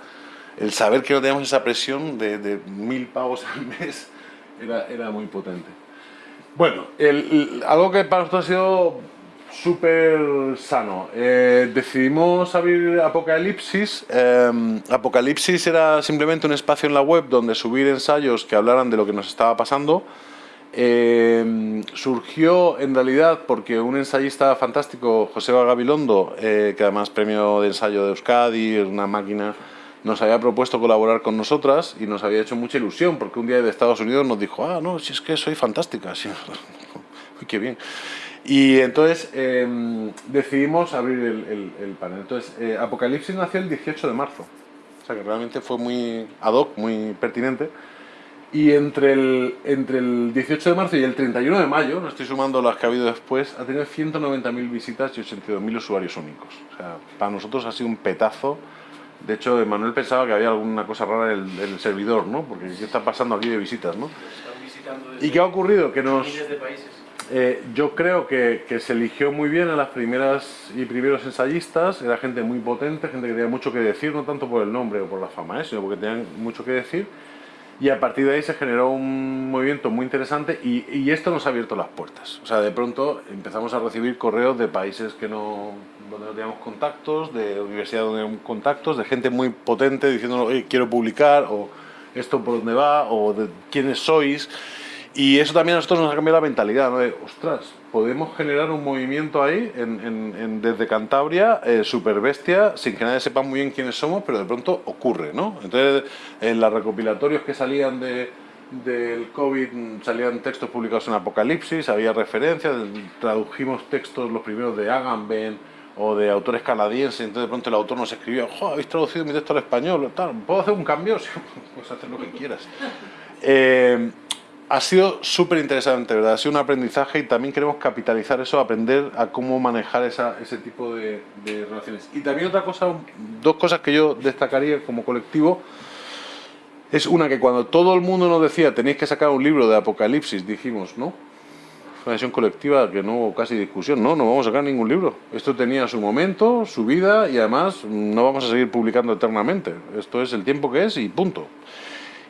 el saber que no teníamos esa presión de, mil pavos al mes era, muy potente. Bueno, algo que para nosotros ha sido súper sano. Eh, decidimos abrir Apocalipsis. Eh, Apocalipsis era simplemente un espacio en la web donde subir ensayos que hablaran de lo que nos estaba pasando. Eh, surgió en realidad porque un ensayista fantástico, José Gabilondo, eh, que además premio de ensayo de Euskadi, una máquina, nos había propuesto colaborar con nosotras y nos había hecho mucha ilusión porque un día de Estados Unidos nos dijo, ah, no, si es que soy fantástica, [LAUGHS] sí, uy, [LAUGHS] qué bien. Y entonces eh, decidimos abrir el, el- el panel. Entonces, eh, Apocalipsis nació el 18 de marzo, o sea que realmente fue muy ad hoc, muy pertinente. Y entre el, entre el 18 de marzo y el 31 de mayo, no estoy sumando las que ha habido después, ha tenido 190.000 visitas y 82.000 usuarios únicos. O sea, para nosotros ha sido un petazo. De hecho, Manuel pensaba que había alguna cosa rara en el, en el servidor, ¿no? Porque ¿qué está pasando aquí de visitas, no? ¿Y qué ha ocurrido? Que nos... Eh, yo creo que, que se eligió muy bien a las primeras y primeros ensayistas, era gente muy potente, gente que tenía mucho que decir, no tanto por el nombre o por la fama, ¿eh? sino porque tenían mucho que decir. Y a partir de ahí se generó un movimiento muy interesante y, y esto nos ha abierto las puertas. O sea, de pronto empezamos a recibir correos de países que no, donde no teníamos contactos, de universidades donde teníamos contactos, de gente muy potente diciéndonos, quiero publicar, o esto por dónde va, o de quiénes sois. Y eso también a nosotros nos ha cambiado la mentalidad, ¿no? De, ostras, podemos generar un movimiento ahí, en, en- en- desde Cantabria, eh, super bestia, sin que nadie sepa muy bien quiénes somos, pero de pronto ocurre, ¿no? Entonces, en los recopilatorios que salían de, del COVID, salían textos publicados en Apocalipsis, había referencias, tradujimos textos, los primeros de Agamben, o de autores canadienses, entonces de pronto el autor nos escribió, "Jo, habéis traducido mi texto al español, tal, ¿puedo hacer un cambio? [LAUGHS] Sí, puedes hacer lo que quieras. Eh, ha sido súper interesante, ¿verdad? Ha sido un aprendizaje y también queremos capitalizar eso, aprender a cómo manejar ese tipo de, de relaciones. Y también otra cosa, dos cosas que yo destacaría como colectivo, es una que cuando todo el mundo nos decía tenéis que sacar un libro de Apocalipsis, dijimos, no, una decisión colectiva que no hubo casi discusión, no, no vamos a sacar ningún libro. Esto tenía su momento, su vida y además no vamos a seguir publicando eternamente. Esto es el tiempo que es y punto.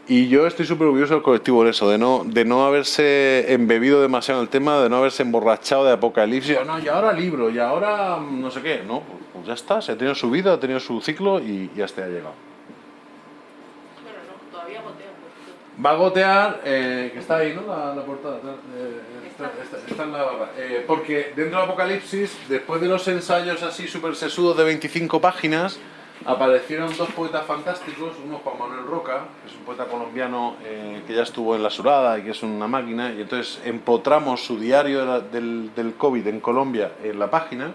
Y yo estoy súper orgulloso del colectivo en eso, de no, de no haberse embebido demasiado en el tema, de no haberse emborrachado de apocalipsis, no, y ahora libro, y ahora no sé qué, no, pues, pues ya está, se ha tenido su vida, ha tenido su ciclo y, y hasta ha llegado. Bueno, no, todavía gotea. Va a gotear, eh, que está ahí, ¿no? La, la portada. eh, está, está- está en la barra. Eh, porque dentro de Apocalipsis, después de los ensayos así súper sesudos de 25 páginas, aparecieron dos poetas fantásticos. Uno Juan Manuel Roca, que es un poeta colombiano eh, que ya estuvo en La Surada y que es una máquina. Y entonces empotramos su diario del, del COVID en Colombia en la página.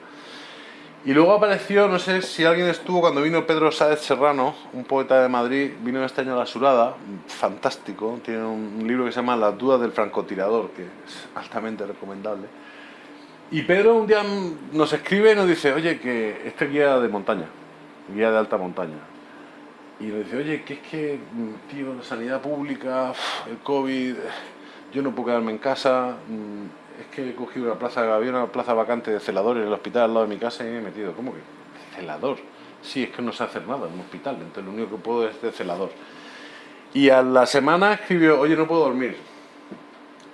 Y luego apareció, no sé si alguien estuvo cuando vino Pedro Sáez Serrano, un poeta de Madrid, vino este año a La Surada, fantástico, tiene un, libro que se llama Las dudas del francotirador, que es altamente recomendable. Y Pedro un día nos escribe y nos dice, oye, que este guía de montaña, guía de alta montaña. Y nos dice, oye, que es que, mm, tío, la sanidad pública, el COVID, yo no puedo quedarme en casa, mm, es que he cogido una plaza, había una plaza vacante de celador en el hospital al lado de mi casa y me he metido. ¿Cómo que? Celador. Sí, es que no sé hacer nada en un hospital, entonces lo único que puedo es de celador. Y a la semana escribió, oye, no puedo dormir.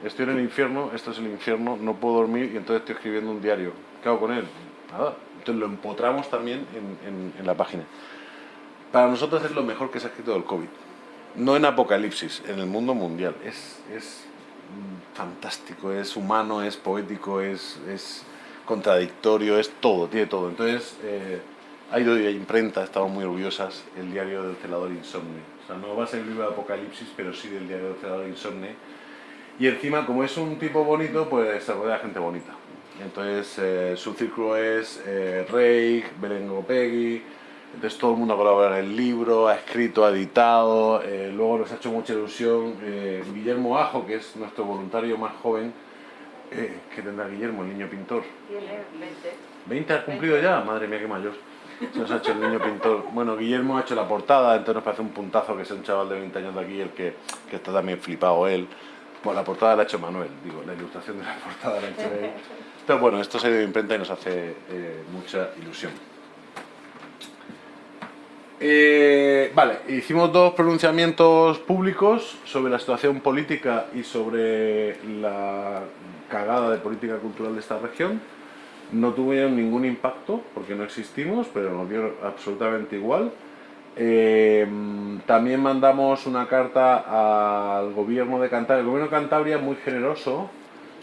Estoy en el infierno, esto es el infierno, no puedo dormir y entonces estoy escribiendo un diario. ¿Qué hago con él? Nada. Entonces lo empotramos también en, en la página. Para nosotros es lo mejor que se ha escrito del COVID no en Apocalipsis, en el mundo mundial. Es, es fantástico, es humano, es poético, es, es, contradictorio, es todo, tiene todo. Entonces, eh, ha ido de imprenta, estamos muy orgullosas, el diario del celador insomne. O sea, no va a ser el libro de Apocalipsis, pero sí del diario del celador insomne. Y encima, como es un tipo bonito, pues se rodea de gente bonita. Entonces, eh, su círculo es eh, Rey, Belengo Peggy, entonces todo el mundo colabora en el libro, ha escrito, ha editado, eh, luego nos ha hecho mucha ilusión eh, Guillermo Ajo, que es nuestro voluntario más joven, eh, que tendrá Guillermo, el niño pintor. Tiene 20. ¿20 ha cumplido ya? Madre mía, qué mayor. Se nos ha hecho el niño pintor. Bueno, Guillermo ha hecho la portada, entonces nos parece un puntazo que es un chaval de 20 años de aquí, el que, que está también flipado él. Bueno, la portada la ha hecho Manuel, digo, la ilustración de la [LAUGHS] portada la ha hecho él. Entonces, bueno, esto se ha ido de imprenta y nos hace mucha ilusión. Eh, vale, hicimos dos pronunciamientos públicos sobre la situación política y sobre la cagada de política cultural de esta región. No tuvieron ningún impacto porque no existimos, pero nos dio absolutamente igual. Eh, también mandamos una carta al gobierno de Cantabria. El gobierno de Cantabria, muy generoso,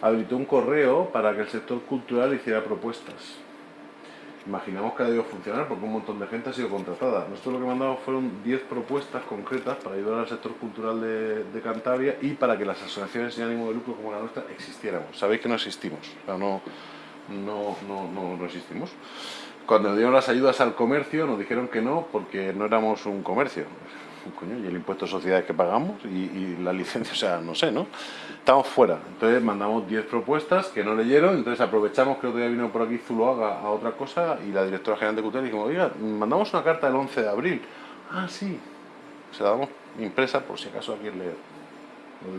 habilitó un correo para que el sector cultural hiciera propuestas imaginamos que ha debido funcionar porque un montón de gente ha sido contratada. Nosotros lo que mandamos fueron 10 propuestas concretas para ayudar al sector cultural de, Cantabria y para que las asociaciones sin ánimo de lucro como la nuestra existiéramos. Sabéis que no existimos, o sea, no, no, no, no, existimos. Cuando nos dieron las ayudas al comercio nos dijeron que no porque no éramos un comercio. Y el impuesto de sociedades que pagamos y, y la licencia, [LAUGHS] o sea, no sé, ¿no? estamos fuera. Entonces mandamos 10 propuestas que no leyeron, entonces aprovechamos que otro día vino por aquí Zuloaga a otra cosa y la directora general de Cultura dijimos, oiga, mandamos una carta el 11 de abril. Ah, sí. Se la damos impresa por si acaso alguien leer.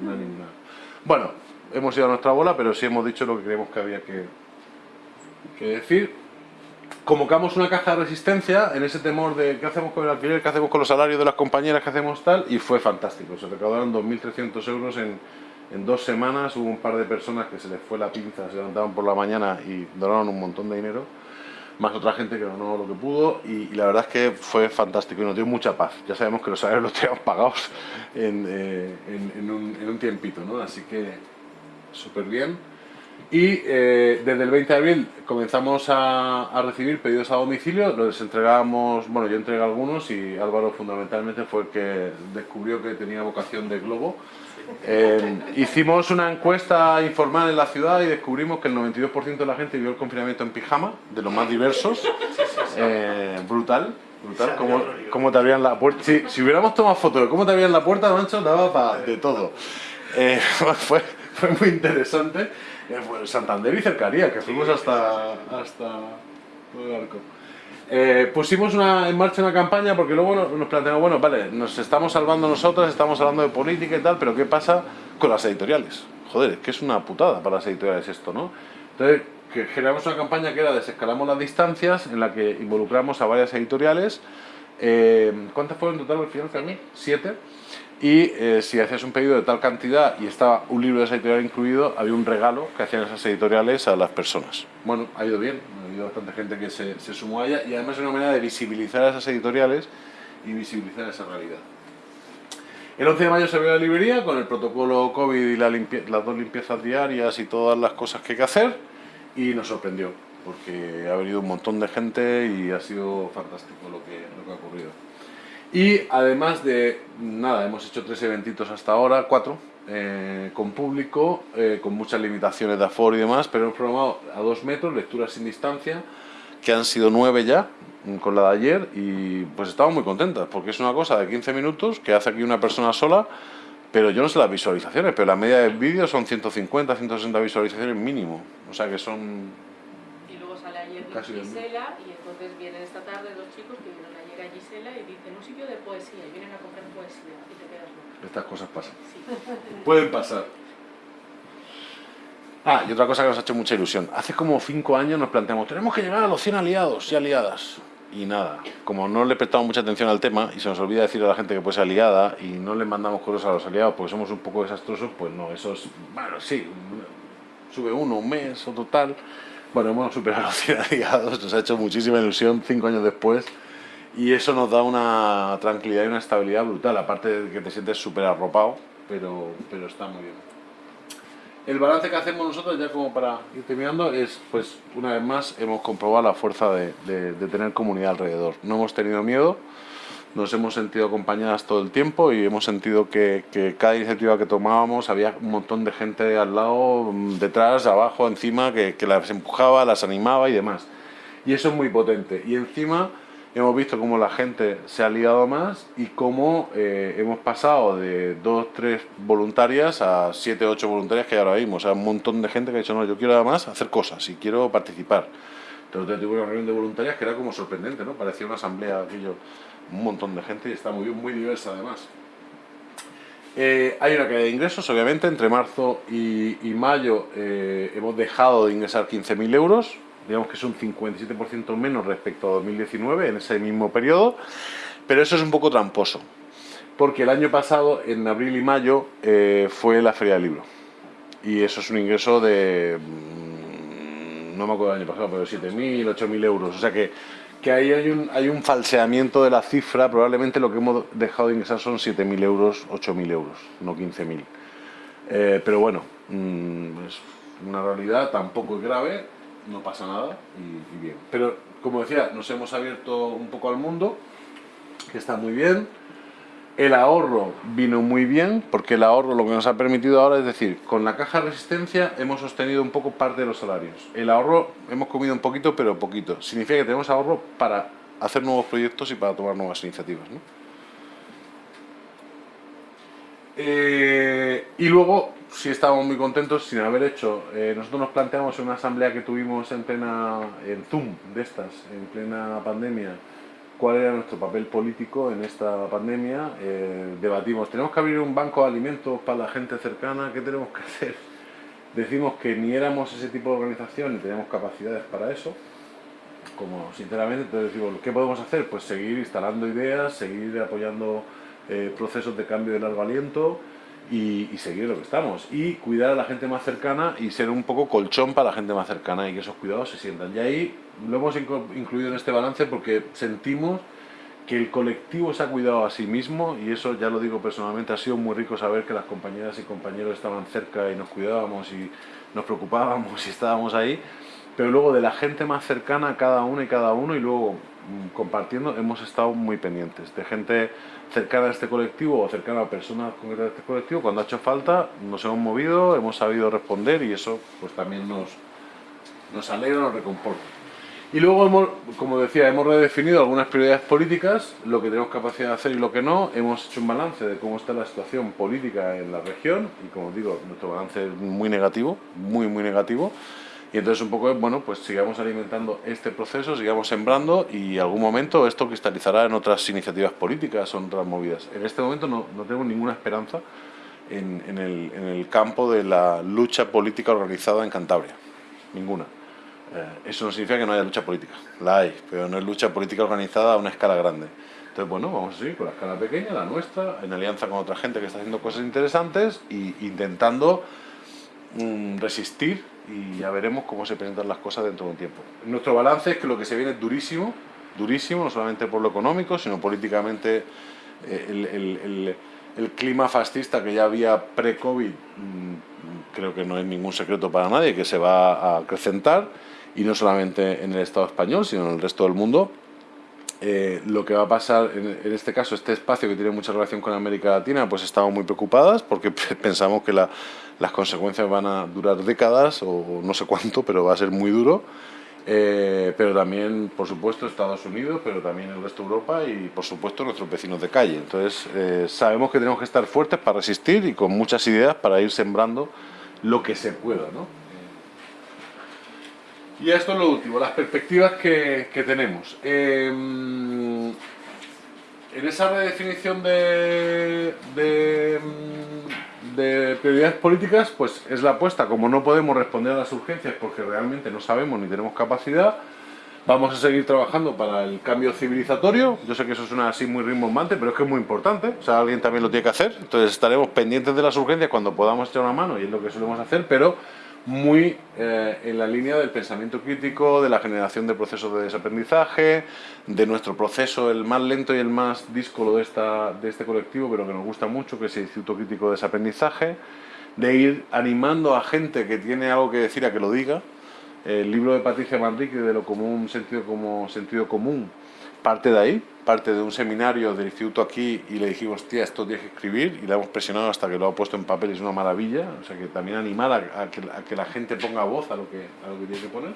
No ninguna. Bueno, hemos ido a nuestra bola, pero sí hemos dicho lo que creemos que había que, que decir. Convocamos una caja de resistencia en ese temor de qué hacemos con el alquiler, qué hacemos con los salarios de las compañeras, qué hacemos tal, y fue fantástico. Se recaudaron 2.300 euros en, en dos semanas hubo un par de personas que se les fue la pinza, se levantaban por la mañana y donaron un montón de dinero, más otra gente que donó lo que pudo y, la verdad es que fue fantástico y nos dio mucha paz. Ya sabemos que los salarios los teníamos pagados en, eh, en, un, en, un, tiempito, ¿no? así que súper bien. Y eh, desde el 20 de abril comenzamos a, a, recibir pedidos a domicilio, los entregamos, bueno yo entregué algunos y Álvaro fundamentalmente fue el que descubrió que tenía vocación de globo eh, hicimos una encuesta informal en la ciudad y descubrimos que el 92% de la gente vivió el confinamiento en pijama, de los más diversos. Eh, brutal, brutal. Cómo, te abrían la puerta. si hubiéramos tomado fotos de cómo te abrían la puerta, Mancho, daba para de todo. Eh, [LAUGHS] fue, fue, muy interesante. Santander y cercaría, que fuimos hasta, hasta el arco. Eh, pusimos una, en marcha una campaña porque luego nos planteamos, bueno, vale, nos estamos salvando nosotras, estamos hablando de política y tal, pero ¿qué pasa con las editoriales? Joder, que es una putada para las editoriales esto, ¿no? Entonces, generamos una campaña que era desescalamos las distancias, en la que involucramos a varias editoriales. Eh, ¿Cuántas fueron en total al final? Siete. Siete. Y eh, si hacías un pedido de tal cantidad y estaba un libro de esa editorial incluido, había un regalo que hacían esas editoriales a las personas. Bueno, ha ido bien, ha habido bastante gente que se, se sumó a ella y además es una manera de visibilizar a esas editoriales y visibilizar esa realidad. El 11 de mayo se abrió la librería con el protocolo COVID y la las dos limpiezas diarias y todas las cosas que hay que hacer y nos sorprendió porque ha venido un montón de gente y ha sido fantástico lo que, lo que ha ocurrido. Y además de, nada, hemos hecho tres eventitos hasta ahora, cuatro, eh, con público, eh, con muchas limitaciones de aforo y demás, pero hemos programado a dos metros, lecturas sin distancia, que han sido nueve ya, mm, con la de ayer, y pues estamos muy contentas, porque es una cosa de 15 minutos que hace aquí una persona sola, pero yo no sé las visualizaciones, pero la media de vídeo son 150, 160 visualizaciones mínimo, o sea que son... Y luego sale ayer Gisela, y entonces vienen esta tarde dos chicos que Gisela y dicen un sitio de poesía, y vienen a comprar poesía, y te quedas loco. Estas cosas pasan. [LAUGHS] Pueden pasar. Ah, y otra cosa que nos ha hecho mucha ilusión. Hace como cinco años nos planteamos, tenemos que llegar a los 100 aliados y aliadas. Y nada, como no le prestamos mucha atención al tema y se nos olvida decir a la gente que puede ser aliada y no le mandamos cosas a los aliados porque somos un poco desastrosos, pues no, eso es, bueno, sí, sube uno, un mes o total. Bueno, hemos superado los 100 [LAUGHS] aliados, nos ha hecho muchísima ilusión cinco años después y eso nos da una tranquilidad y una estabilidad brutal, aparte de que te sientes súper arropado, pero, pero está muy bien. El balance que hacemos nosotros, ya como para ir terminando, es, pues, una vez más, hemos comprobado la fuerza de, tener comunidad alrededor. No hemos tenido miedo, nos hemos sentido acompañadas todo el tiempo y hemos sentido que, que, cada iniciativa que tomábamos había un montón de gente al lado, detrás, abajo, encima, que, que las empujaba, las animaba y demás. Y eso es muy potente. Y encima hemos visto cómo la gente se ha ligado más y cómo eh, hemos pasado de dos, tres voluntarias a siete, ocho voluntarias que hay ahora mismo. O sea, un montón de gente que ha dicho, no, yo quiero además hacer cosas y quiero participar. Entonces tuve una reunión de voluntarias que era como sorprendente, ¿no? Parecía una asamblea, aquello, un montón de gente y está muy muy diversa además. Eh, hay una caída de ingresos, obviamente, entre marzo y, mayo eh, hemos dejado de ingresar 15.000 euros, digamos que es un 57% menos respecto a 2019 en ese mismo periodo, pero eso es un poco tramposo, porque el año pasado, en abril y mayo, eh, fue la Feria del Libro, y eso es un ingreso de, mm, no me acuerdo del año pasado, pero 7.000, 8.000 euros, o sea que, que ahí hay un, hay falseamiento de la cifra, probablemente lo que hemos dejado de ingresar son 7.000 euros, 8.000 euros, no 15.000. Eh, pero bueno, mm, es una realidad tampoco es grave, no pasa nada y, bien. Pero, como decía, nos hemos abierto un poco al mundo, que está muy bien. El ahorro vino muy bien, porque el ahorro lo que nos ha permitido ahora es decir, con la caja de resistencia hemos sostenido un poco parte de los salarios. El ahorro hemos comido un poquito, pero poquito. Significa que tenemos ahorro para hacer nuevos proyectos y para tomar nuevas iniciativas. Eh, y luego, sí estábamos muy contentos sin haber hecho, eh, nosotros nos planteamos en una asamblea que tuvimos en plena, en Zoom de estas, en plena pandemia, cuál era nuestro papel político en esta pandemia, eh, debatimos, ¿tenemos que abrir un banco de alimentos para la gente cercana? ¿Qué tenemos que hacer? Decimos que ni éramos ese tipo de organización ni teníamos capacidades para eso, como sinceramente, entonces decimos, ¿qué podemos hacer? Pues seguir instalando ideas, seguir apoyando eh, procesos de cambio de largo aliento y, seguir lo que estamos. Y cuidar a la gente más cercana y ser un poco colchón para la gente más cercana y que esos cuidados se sientan. Y ahí lo hemos incluido en este balance porque sentimos que el colectivo se ha cuidado a sí mismo y eso ya lo digo personalmente, ha sido muy rico saber que las compañeras y compañeros estaban cerca y nos cuidábamos y nos preocupábamos y estábamos ahí, pero luego de la gente más cercana cada uno y cada uno y luego mm, compartiendo hemos estado muy pendientes de gente cercana a este colectivo o cercana a personas concretas de este colectivo, cuando ha hecho falta nos hemos movido, hemos sabido responder y eso pues también nos, nos alegra, nos reconforta. Y luego, hemos, como decía, hemos redefinido algunas prioridades políticas, lo que tenemos capacidad de hacer y lo que no. Hemos hecho un balance de cómo está la situación política en la región y, como digo, nuestro balance es muy negativo, muy, muy negativo. Y entonces un poco, bueno, pues sigamos alimentando este proceso, sigamos sembrando y algún momento esto cristalizará en otras iniciativas políticas o en otras movidas. En este momento no, no tengo ninguna esperanza en, en, el, en, el, campo de la lucha política organizada en Cantabria. Ninguna. Eh, eso no significa que no haya lucha política. La hay, pero no es lucha política organizada a una escala grande. Entonces, bueno, vamos a seguir con la escala pequeña, la nuestra, en alianza con otra gente que está haciendo cosas interesantes e intentando mm, resistir y ya veremos cómo se presentan las cosas dentro de un tiempo. Nuestro balance es que lo que se viene es durísimo, durísimo, no solamente por lo económico, sino políticamente eh, el, el, clima fascista que ya había pre-COVID, mm, creo que no es ningún secreto para nadie, que se va a acrecentar, y no solamente en el Estado español, sino en el resto del mundo. Eh, lo que va a pasar, en, este caso, este espacio que tiene mucha relación con América Latina, pues estamos muy preocupadas porque [LAUGHS] pensamos que las consecuencias van a durar décadas o no sé cuánto, pero va a ser muy duro. Eh, pero también, por supuesto, Estados Unidos, pero también el resto de Europa y, por supuesto, nuestros vecinos de calle. Entonces, eh, sabemos que tenemos que estar fuertes para resistir y con muchas ideas para ir sembrando lo que se pueda, ¿no? Y esto es lo último, las perspectivas que, tenemos. Em, en esa redefinición de, de, de prioridades políticas, pues es la apuesta. Como no podemos responder a las urgencias porque realmente no sabemos ni tenemos capacidad, vamos a seguir trabajando para el cambio civilizatorio. Yo sé que eso suena así muy rimbombante, pero es que es muy importante. O sea, alguien también lo tiene que hacer. Entonces estaremos pendientes de las urgencias cuando podamos echar una mano y es lo que solemos hacer, pero muy eh, en la línea del pensamiento crítico, de la generación de procesos de desaprendizaje, de nuestro proceso, el más lento y el más díscolo de, esta, de este colectivo, pero que nos gusta mucho, que es el Instituto Crítico de Desaprendizaje, de ir animando a gente que tiene algo que decir a que lo diga. El libro de Patricia Manrique de lo común, sentido como sentido común, parte de ahí, parte de un seminario del instituto aquí y le dijimos, tía, esto tienes que escribir y le hemos presionado hasta que lo ha puesto en papel, es una maravilla, o sea que también animar a, que, la gente ponga voz a lo que, a lo que tiene que poner.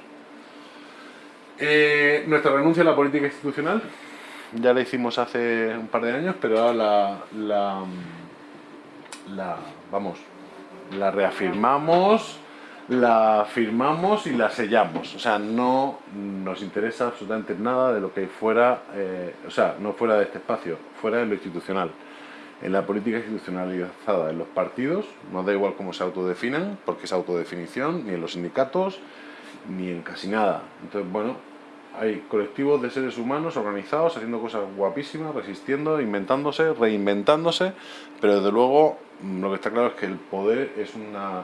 Eh, nuestra renuncia a la política institucional, ya la hicimos hace un par de años, pero ahora la, la, la vamos, la reafirmamos la firmamos y la sellamos. O sea, no nos interesa absolutamente nada de lo que fuera, eh, o sea, no fuera de este espacio, fuera de lo institucional. En la política institucionalizada, en los partidos, no da igual cómo se autodefinan, porque es autodefinición, ni en los sindicatos, ni en casi nada. Entonces, bueno, hay colectivos de seres humanos organizados, haciendo cosas guapísimas, resistiendo, inventándose, reinventándose, pero desde luego lo que está claro es que el poder es una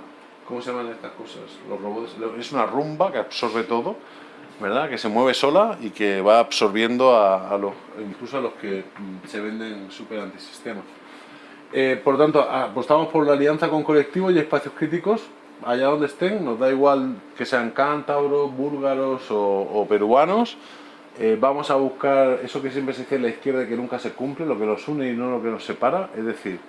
¿Cómo se llaman estas cosas? Los robots. Es una rumba que absorbe todo, ¿verdad? Que se mueve sola y que va absorbiendo a, los, incluso a los que mm, se venden súper antisistemas. Eh, por tanto, apostamos por la alianza con colectivos y espacios críticos, allá donde estén, nos da igual que sean cántabros, búlgaros o, peruanos, eh, vamos a buscar eso que siempre se dice en la izquierda que nunca se cumple, lo que nos une y no lo que nos separa, es decir,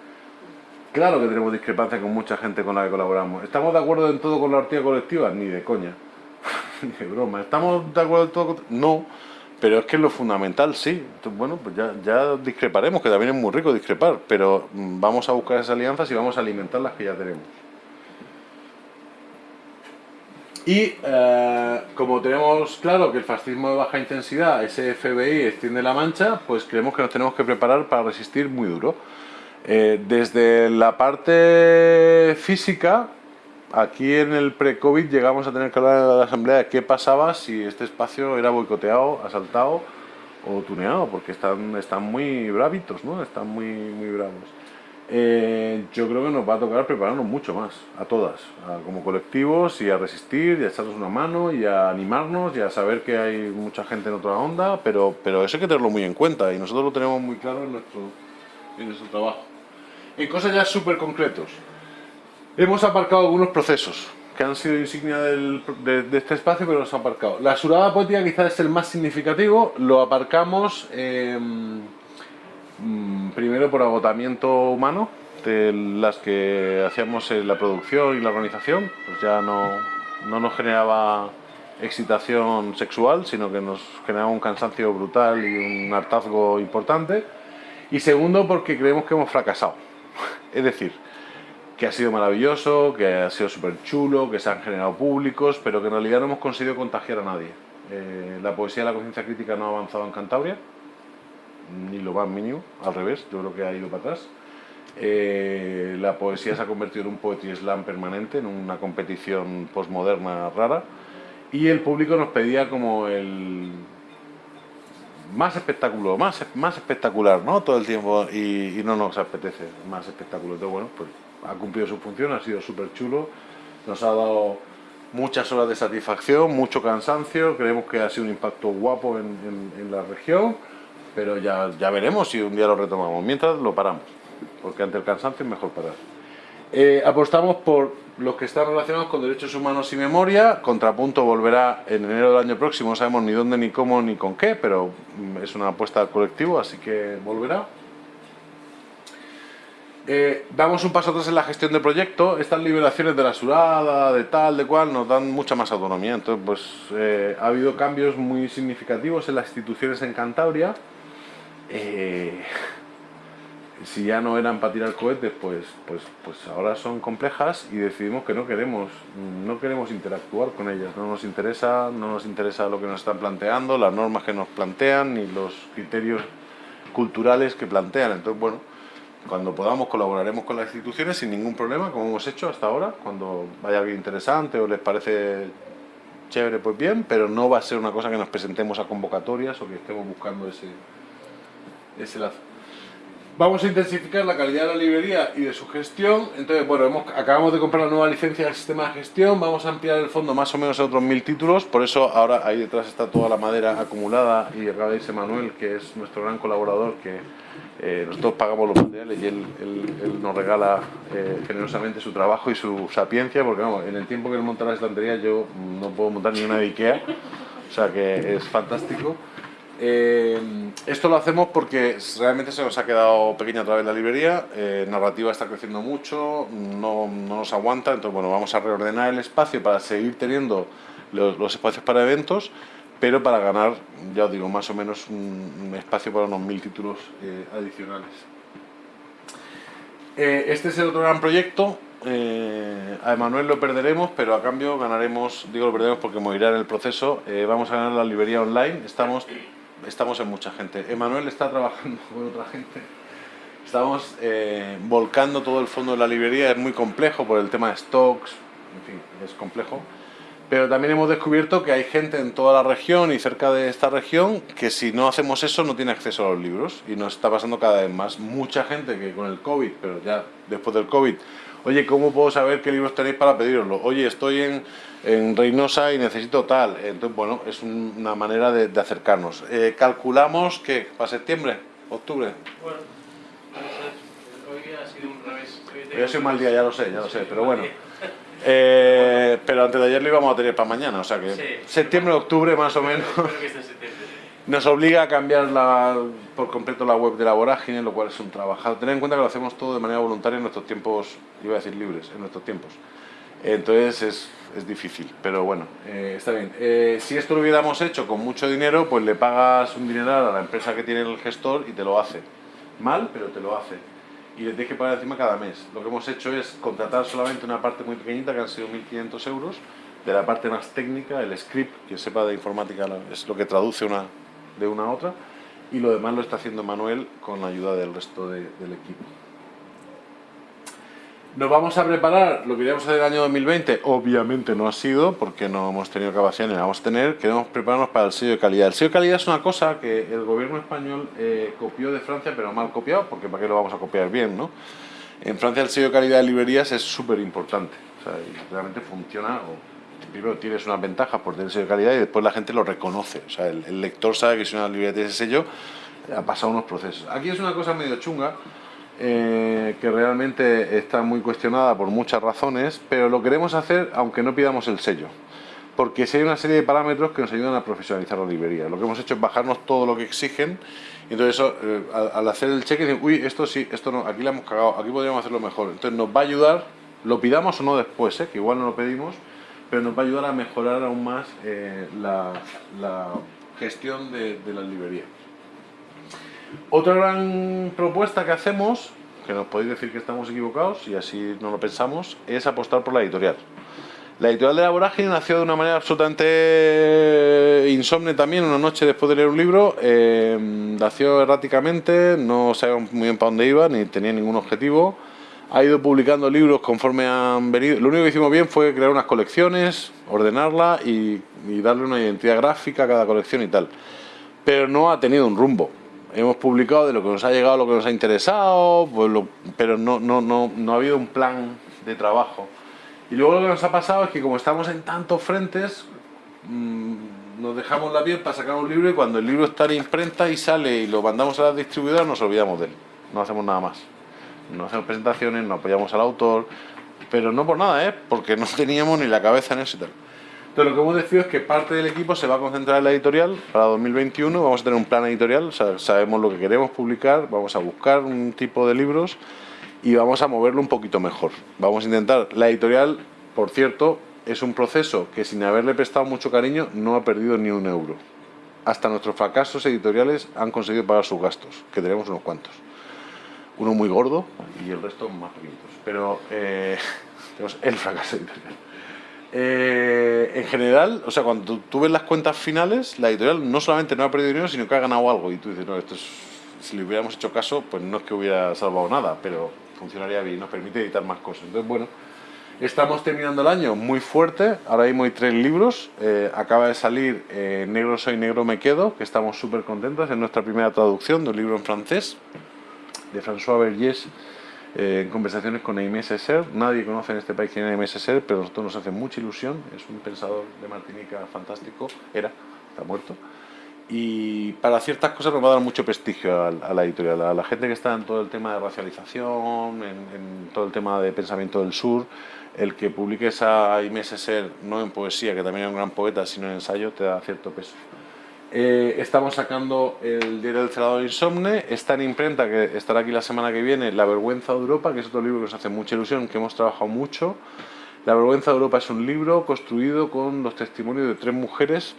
Claro que tenemos discrepancias con mucha gente con la que colaboramos. ¿Estamos de acuerdo en todo con la ortiga colectiva? Ni de coña. [LAUGHS] Ni de broma. ¿Estamos de acuerdo en todo con... No, pero es que es lo fundamental sí. Entonces, bueno, pues ya, ya, discreparemos, que también es muy rico discrepar, pero mm, vamos a buscar esas alianzas y vamos a alimentar las que ya tenemos. Y eh, como tenemos claro que el fascismo de baja intensidad, ese FBI, extiende la mancha, pues creemos que nos tenemos que preparar para resistir muy duro. Eh, desde la parte física, aquí en el pre-COVID llegamos a tener que hablar en la asamblea de qué pasaba si este espacio era boicoteado, asaltado o tuneado, porque están, están muy bravitos, ¿no? Están muy, muy bravos. Eh, yo creo que nos va a tocar prepararnos mucho más, a todas, como colectivos, y a resistir, y a echarnos una mano, y a animarnos, y a saber que hay mucha gente en otra onda, pero, pero eso hay que tenerlo muy en cuenta, y nosotros lo tenemos muy claro en nuestro, en nuestro trabajo en cosas ya súper concretos. Hemos aparcado algunos procesos que han sido insignia de, este espacio, pero los han aparcado. La surada poética quizás es el más significativo, lo aparcamos em, mm, primero por agotamiento humano, de las que hacíamos en la producción y la organización, pues ya no, no nos generaba excitación sexual, sino que nos generaba un cansancio brutal y un hartazgo importante. Y segundo, porque creemos que hemos fracasado. Es decir, que ha sido maravilloso, que ha sido súper chulo, que se han generado públicos, pero que en realidad no hemos conseguido contagiar a nadie. Eh, la poesía de la conciencia crítica no ha avanzado en Cantabria, ni lo más mínimo, al revés, yo creo que ha ido para atrás. Eh, la poesía se ha convertido en un poetry slam permanente, en una competición postmoderna rara, y el público nos pedía como el más espectáculo, más, más espectacular, ¿no? Todo el tiempo y, no nos apetece más espectáculo. Entonces, bueno, pues ha cumplido su función, ha sido súper chulo, nos ha dado muchas horas de satisfacción, mucho cansancio, creemos que ha sido un impacto guapo en, la región, pero ya, ya veremos si un día lo retomamos. Mientras lo paramos, porque ante el cansancio es mejor parar. Eh, apostamos por los que están relacionados con derechos humanos y memoria. Contrapunto volverá en enero del año próximo, no sabemos ni dónde, ni cómo, ni con qué, pero mm, es una apuesta al colectivo, así que volverá. Eh, damos un paso atrás en la gestión del proyecto. Estas liberaciones de la surada, de tal, de cual, nos dan mucha más autonomía. Entonces, pues eh, ha habido cambios muy significativos en las instituciones en Cantabria si ya no eran para tirar cohetes, pues, pues, pues ahora son complejas y decidimos que no queremos, no queremos interactuar con ellas, no nos interesa, no nos interesa lo que nos están planteando, las normas que nos plantean, ni los criterios culturales que plantean. Entonces, bueno, cuando podamos colaboraremos con las instituciones sin ningún problema, como hemos hecho hasta ahora, cuando vaya alguien interesante o les parece chévere, pues bien, pero no va a ser una cosa que nos presentemos a convocatorias o que estemos buscando ese, ese lazo. Vamos a intensificar la calidad de la librería y de su gestión. Entonces, bueno, hemos, acabamos de comprar la nueva licencia del sistema de gestión. Vamos a ampliar el fondo más o menos a otros mil títulos. Por eso ahora ahí detrás está toda la madera acumulada y acá veis Manuel, que es nuestro gran colaborador, que eh, nosotros pagamos los materiales y él, nos regala eh, generosamente su trabajo y su sapiencia, porque vamos, en el tiempo que él monta la estantería yo no puedo montar ni una de Ikea, o sea que es fantástico. Eh, esto lo hacemos porque realmente se nos ha quedado pequeña a través de la librería, eh, narrativa está creciendo mucho, no, nos aguanta, entonces bueno, vamos a reordenar el espacio para seguir teniendo los, espacios para eventos, pero para ganar, ya os digo, más o menos un, espacio para unos mil títulos eh, adicionales. este es el otro gran proyecto, a Emanuel lo perderemos, pero a cambio ganaremos, digo lo perderemos porque morirá en el proceso, vamos a ganar la librería online, estamos estamos en mucha gente. Emanuel está trabajando con otra gente. Estamos eh, volcando todo el fondo de la librería, es muy complejo por el tema de stocks, en fin, es complejo. Pero también hemos descubierto que hay gente en toda la región y cerca de esta región que si no hacemos eso no tiene acceso a los libros. Y nos está pasando cada vez más. Mucha gente que con el COVID, pero ya después del COVID, oye, ¿cómo puedo saber qué libros tenéis para pediroslo? Oye, estoy en, en Reynosa y necesito tal. Entonces, bueno, es una manera de, acercarnos. Eh, calculamos que para septiembre, octubre. Bueno, hoy ha sido un revés. Hoy ha sido un mal día, ya lo sé, ya lo sé, pero bueno. Eh, pero antes de ayer lo íbamos a tener para mañana, o sea que septiembre, octubre más o menos. Nos obliga a cambiar la, por completo la web de la vorágine, lo cual es un trabajo. Tener en cuenta que lo hacemos todo de manera voluntaria en nuestros tiempos, iba a decir libres, en nuestros tiempos. Entonces es, es difícil, pero bueno, eh, está bien. Eh, si esto lo hubiéramos hecho con mucho dinero, pues le pagas un dineral a la empresa que tiene el gestor y te lo hace. Mal, pero te lo hace. Y le tienes que pagar encima cada mes. Lo que hemos hecho es contratar solamente una parte muy pequeñita, que han sido 1.500 euros, de la parte más técnica, el script, que sepa de informática es lo que traduce una de una a otra, y lo demás lo está haciendo Manuel con la ayuda del resto del equipo. Nos vamos a preparar lo que a hacer el año 2020, obviamente no ha sido, porque no hemos tenido capacidad ni la vamos a tener, queremos prepararnos para el sello de calidad. El sello de calidad es una cosa que el gobierno español eh, copió de Francia, pero mal copiado, porque para qué lo vamos a copiar bien, ¿no? En Francia el sello de calidad de librerías es súper importante, o sea, realmente funciona, o, primero tienes unas ventajas por tener sello de calidad y después la gente lo reconoce, o sea, el, el lector sabe que si una librería tiene ese sello, ha pasado unos procesos. Aquí es una cosa medio chunga, eh, que realmente está muy cuestionada por muchas razones, pero lo queremos hacer aunque no pidamos el sello. Porque si hay una serie de parámetros que nos ayudan a profesionalizar la librería. Lo que hemos hecho es bajarnos todo lo que exigen y entonces eso, eh, al, hacer el cheque, uy, esto sí, esto no, aquí le hemos cagado, aquí podríamos hacerlo mejor. Entonces nos va a ayudar, lo pidamos o no después, ¿eh? que igual no lo pedimos, pero nos va a ayudar a mejorar aún más la, gestión de, de la librería. Otra gran propuesta que hacemos, que nos podéis decir que estamos equivocados y así no lo pensamos, es apostar por la editorial. La editorial de la Vorágine nació de una manera absolutamente insomne también, una noche después de leer un libro, eh, nació erráticamente, no sabíamos muy bien para dónde iba, ni tenía ningún objetivo, ha ido publicando libros conforme han venido, lo único que hicimos bien fue crear unas colecciones, ordenarla y darle una identidad gráfica a cada colección y tal, pero no ha tenido un rumbo hemos publicado de lo que nos ha llegado, lo que nos ha interesado, pues pero no, no, no, no ha habido un plan de trabajo. Y luego lo que nos ha pasado es que como estamos en tantos frentes, mm, nos dejamos la piel para sacar un libro y cuando el libro está en imprenta y sale y lo mandamos a la distribuidora nos olvidamos de él, no hacemos nada más. No hacemos presentaciones, no apoyamos al autor, pero no por nada, ¿eh? porque no teníamos ni la cabeza en eso y tal. Entonces lo que hemos decidido es que parte del equipo se va a concentrar en la editorial para 2021, vamos a tener un plan editorial, sabemos lo que queremos publicar, vamos a buscar un tipo de libros y vamos a moverlo un poquito mejor. Vamos a intentar, la editorial, por cierto, es un proceso que sin haberle prestado mucho cariño no ha perdido ni un euro. Hasta nuestros fracasos editoriales han conseguido pagar sus gastos, que tenemos unos cuantos. Uno muy gordo y el resto más pequeñitos. Pero eh, [LAUGHS] tenemos el fracaso editorial. Eh, en general, o sea, cuando tú ves las cuentas finales, la editorial no solamente no ha perdido dinero, sino que ha ganado algo. Y tú dices, no, esto es, si le hubiéramos hecho caso, pues no es que hubiera salvado nada, pero funcionaría bien, nos permite editar más cosas. Entonces, bueno, estamos terminando el año muy fuerte, ahora mismo hay tres libros, eh, acaba de salir eh, Negro soy, negro me quedo, que estamos súper contentos, es nuestra primera traducción de un libro en francés, de François Vergés, eh, en conversaciones con Aimé Césaire. Nadie conoce en este país quién es Aimé Césaire, pero a nosotros nos hace mucha ilusión. Es un pensador de Martinica fantástico, era, está muerto. Y para ciertas cosas nos va a dar mucho prestigio a, la editorial, a la gente que está en todo el tema de racialización, en, todo el tema de pensamiento del sur, el que publiques a Aimé Césaire, no en poesía, que también es un gran poeta, sino en ensayo, te da cierto peso. Eh, estamos sacando el diario del celador insomne, está en imprenta, que estará aquí la semana que viene, La vergüenza de Europa, que es otro libro que nos hace mucha ilusión, que hemos trabajado mucho. La vergüenza de Europa es un libro construido con los testimonios de tres mujeres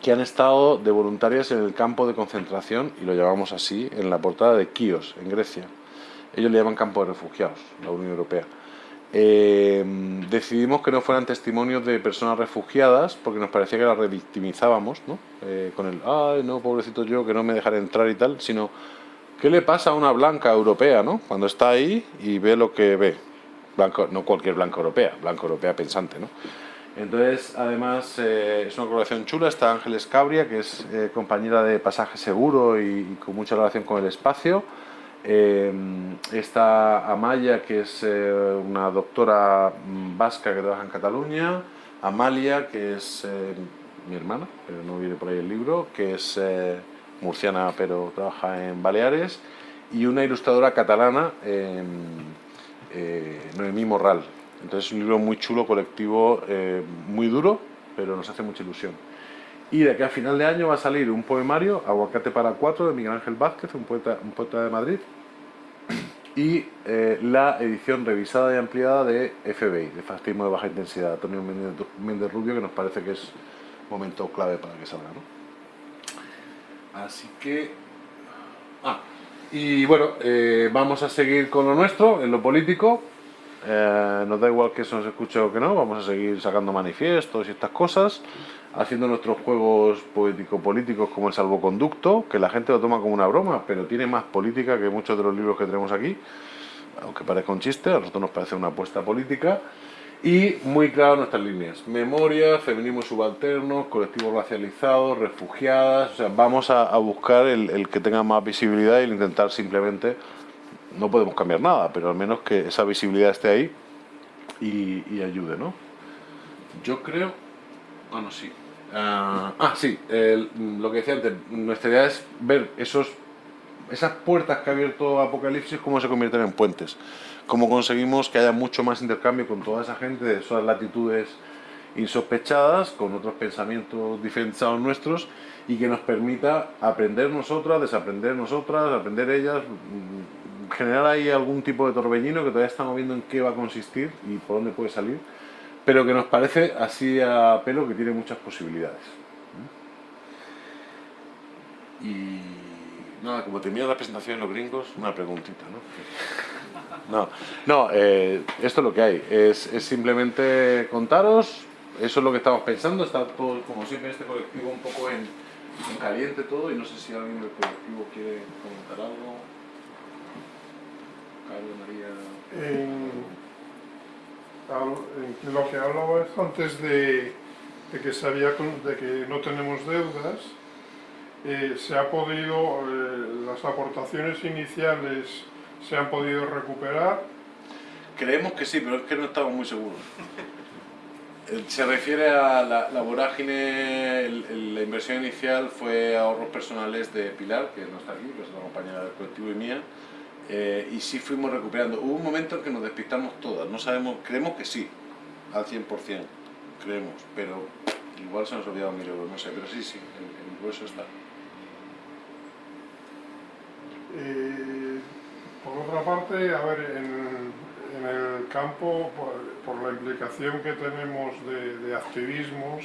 que han estado de voluntarias en el campo de concentración, y lo llamamos así, en la portada de Kios, en Grecia. Ellos le llaman campo de refugiados, la Unión Europea. Eh, decidimos que no fueran testimonios de personas refugiadas porque nos parecía que las revictimizábamos, ¿no? Eh, con el, ay, no, pobrecito yo, que no me dejaré entrar y tal, sino, ¿qué le pasa a una blanca europea, ¿no? Cuando está ahí y ve lo que ve. Blanco, no cualquier blanca europea, blanca europea pensante, ¿no? Entonces, además, eh, es una colaboración chula, está Ángeles Cabria, que es compañera de Pasaje Seguro y con mucha relación con el espacio, eh, está Amaya, que es eh, una doctora vasca que trabaja en Cataluña, Amalia, que es eh, mi hermana, pero no viene por ahí el libro, que es murciana pero trabaja en Baleares, y una ilustradora catalana, Noemí Morral. Entonces es un libro muy chulo, colectivo, muy duro, pero nos hace mucha ilusión. Y de aquí a final de año va a salir un poemario, Aguacate para cuatro, de Miguel Ángel Vázquez, un poeta, un poeta de Madrid, y eh, la edición revisada y ampliada de FBI, de Fascismo de Baja Intensidad, Antonio Méndez Rubio, que nos parece que es momento clave para que salga. ¿no? Así que... Ah, y bueno, eh, vamos a seguir con lo nuestro, en lo político. Eh, nos da igual que eso nos escuche o que no, vamos a seguir sacando manifiestos y estas cosas haciendo nuestros juegos poético-políticos como el salvoconducto, que la gente lo toma como una broma, pero tiene más política que muchos de los libros que tenemos aquí, aunque parezca un chiste, a nosotros nos parece una apuesta política, y muy claro nuestras líneas, memoria, feminismo subalterno, colectivos racializados, refugiadas, o sea, vamos a, buscar el, que tenga más visibilidad y intentar simplemente, no podemos cambiar nada, pero al menos que esa visibilidad esté ahí y, y ayude, ¿no? Yo creo Ah, no, sí. Ah, ah sí, lo que decía antes, nuestra idea es ver esos, esas puertas que ha abierto Apocalipsis, cómo se convierten en puentes. Cómo conseguimos que haya mucho más intercambio con toda esa gente de esas latitudes insospechadas, con otros pensamientos diferentes a nuestros, y que nos permita aprender nosotras, desaprender nosotras, aprender ellas, generar ahí algún tipo de torbellino que todavía estamos viendo en qué va a consistir y por dónde puede salir pero que nos parece así a pelo que tiene muchas posibilidades. Y nada, como termina la presentación en los gringos, una preguntita, ¿no? [LAUGHS] No, no eh, esto es lo que hay, es, simplemente contaros, eso es lo que estamos pensando, está todo, como siempre, este colectivo un poco en, caliente todo, y no sé si alguien del colectivo quiere comentar algo. Carlos, María lo que hablaba antes de, que sabía de que no tenemos deudas, eh, se ha podido, eh, las aportaciones iniciales se han podido recuperar. Creemos que sí, pero es que no estamos muy seguros. Eh, se refiere a la, vorágine, la inversión inicial fue ahorros personales de Pilar, que no está aquí, que es la compañera del colectivo y mía, eh, y sí fuimos recuperando. Hubo un momento en que nos despistamos todas, no sabemos, creemos que sí, al 100%, creemos, pero igual se nos ha olvidado mil euros, no sé, pero sí, sí, el, el grueso está. Eh, por otra parte, a ver, en, el campo, por, la implicación que tenemos de, activismos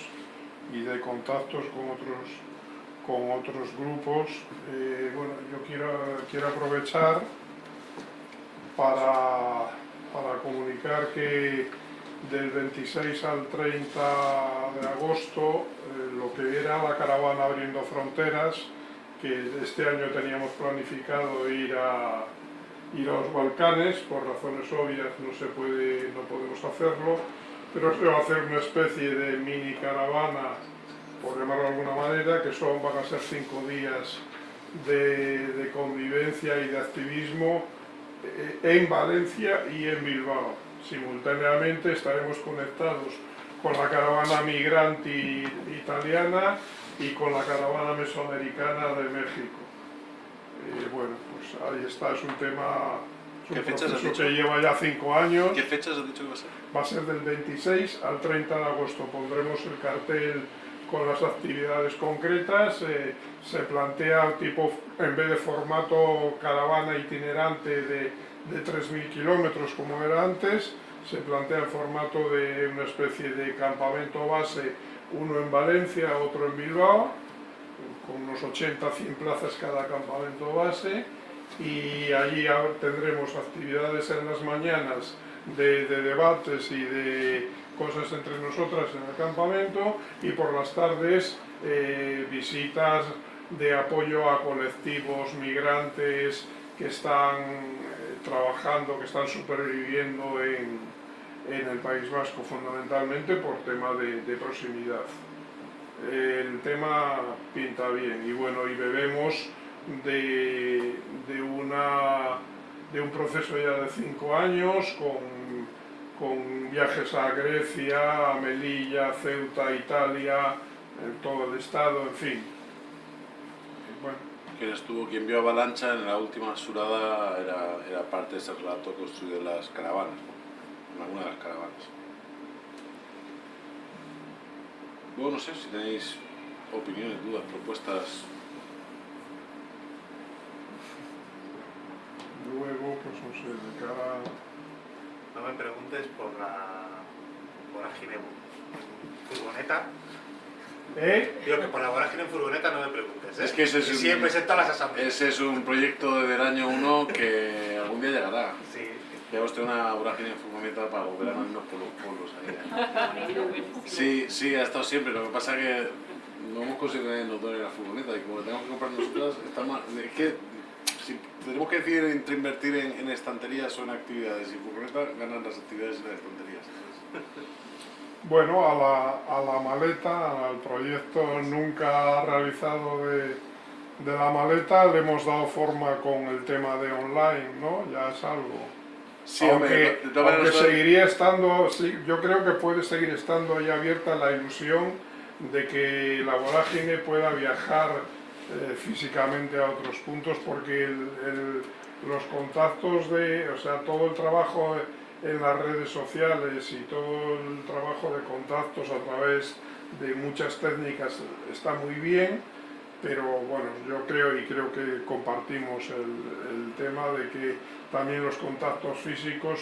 y de contactos con otros, con otros grupos, eh, bueno, yo quiero, quiero aprovechar para, para comunicar que del 26 al 30 de agosto, eh, lo que era la caravana abriendo fronteras, que este año teníamos planificado ir a, ir a los Balcanes, por razones obvias no se puede, no podemos hacerlo, pero se va a hacer una especie de mini caravana, por llamarlo de alguna manera, que son, van a ser cinco días de, de convivencia y de activismo en Valencia y en Bilbao. Simultáneamente estaremos conectados con la caravana migrante italiana y con la caravana mesoamericana de México. Eh, bueno, pues ahí está, es un tema, es un ¿Qué fechas has dicho? que lleva ya cinco años. ¿Qué fechas has dicho que va a ser? Va a ser del 26 al 30 de agosto. Pondremos el cartel con las actividades concretas. eh, se plantea tipo, en vez de formato caravana itinerante de, de 3.000 kilómetros como era antes, se plantea el formato de una especie de campamento base, uno en Valencia, otro en Bilbao, con unos 80-100 plazas cada campamento base y allí tendremos actividades en las mañanas de, de debates y de cosas entre nosotras en el campamento y por las tardes eh, visitas de apoyo a colectivos migrantes que están eh, trabajando, que están superviviendo en, en el País Vasco fundamentalmente por tema de, proximidad. El tema pinta bien y bueno, y bebemos de, de, una, de un proceso ya de cinco años con, con viajes a Grecia, a Melilla, Ceuta, Italia, en todo el estado, en fin. Bueno, Quien estuvo, quien vio Avalancha en la última surada era, era parte de ese relato construido en las caravanas, en alguna de las caravanas. Luego no sé si tenéis opiniones, dudas, propuestas. luego, pues no sé, de cara No me preguntes por la vorágine furgoneta. ¿Eh? Digo que por la vorágine en furgoneta no me preguntes. ¿eh? Es que ese es Y un- sí, presenta las asambleas. Ese es un proyecto del año 1 que algún día llegará. Sí. Debemos tener una vorágine en furgoneta para volver a irnos por los pueblos ahí. [LAUGHS] Sí, sí, ha estado siempre. Lo que pasa es que no hemos conseguido que nos donen la furgoneta y como la tenemos que comprar nosotras, está mal. Es que si tenemos que decidir entre invertir en, en estanterías o en actividades y furgoneta, ganan las actividades y las estanterías. Bueno, a la, a la maleta, al proyecto nunca realizado de, de la maleta, le hemos dado forma con el tema de online, ¿no? Ya es algo. Sí, aunque hombre, aunque seguiría estando, sí, yo creo que puede seguir estando ahí abierta la ilusión de que la vorágine pueda viajar eh, físicamente a otros puntos porque el- el- los contactos de, o sea, todo el trabajo en las redes sociales y todo el trabajo de contactos a través de muchas técnicas está muy bien, pero bueno, yo creo y creo que compartimos el, el tema de que también los contactos físicos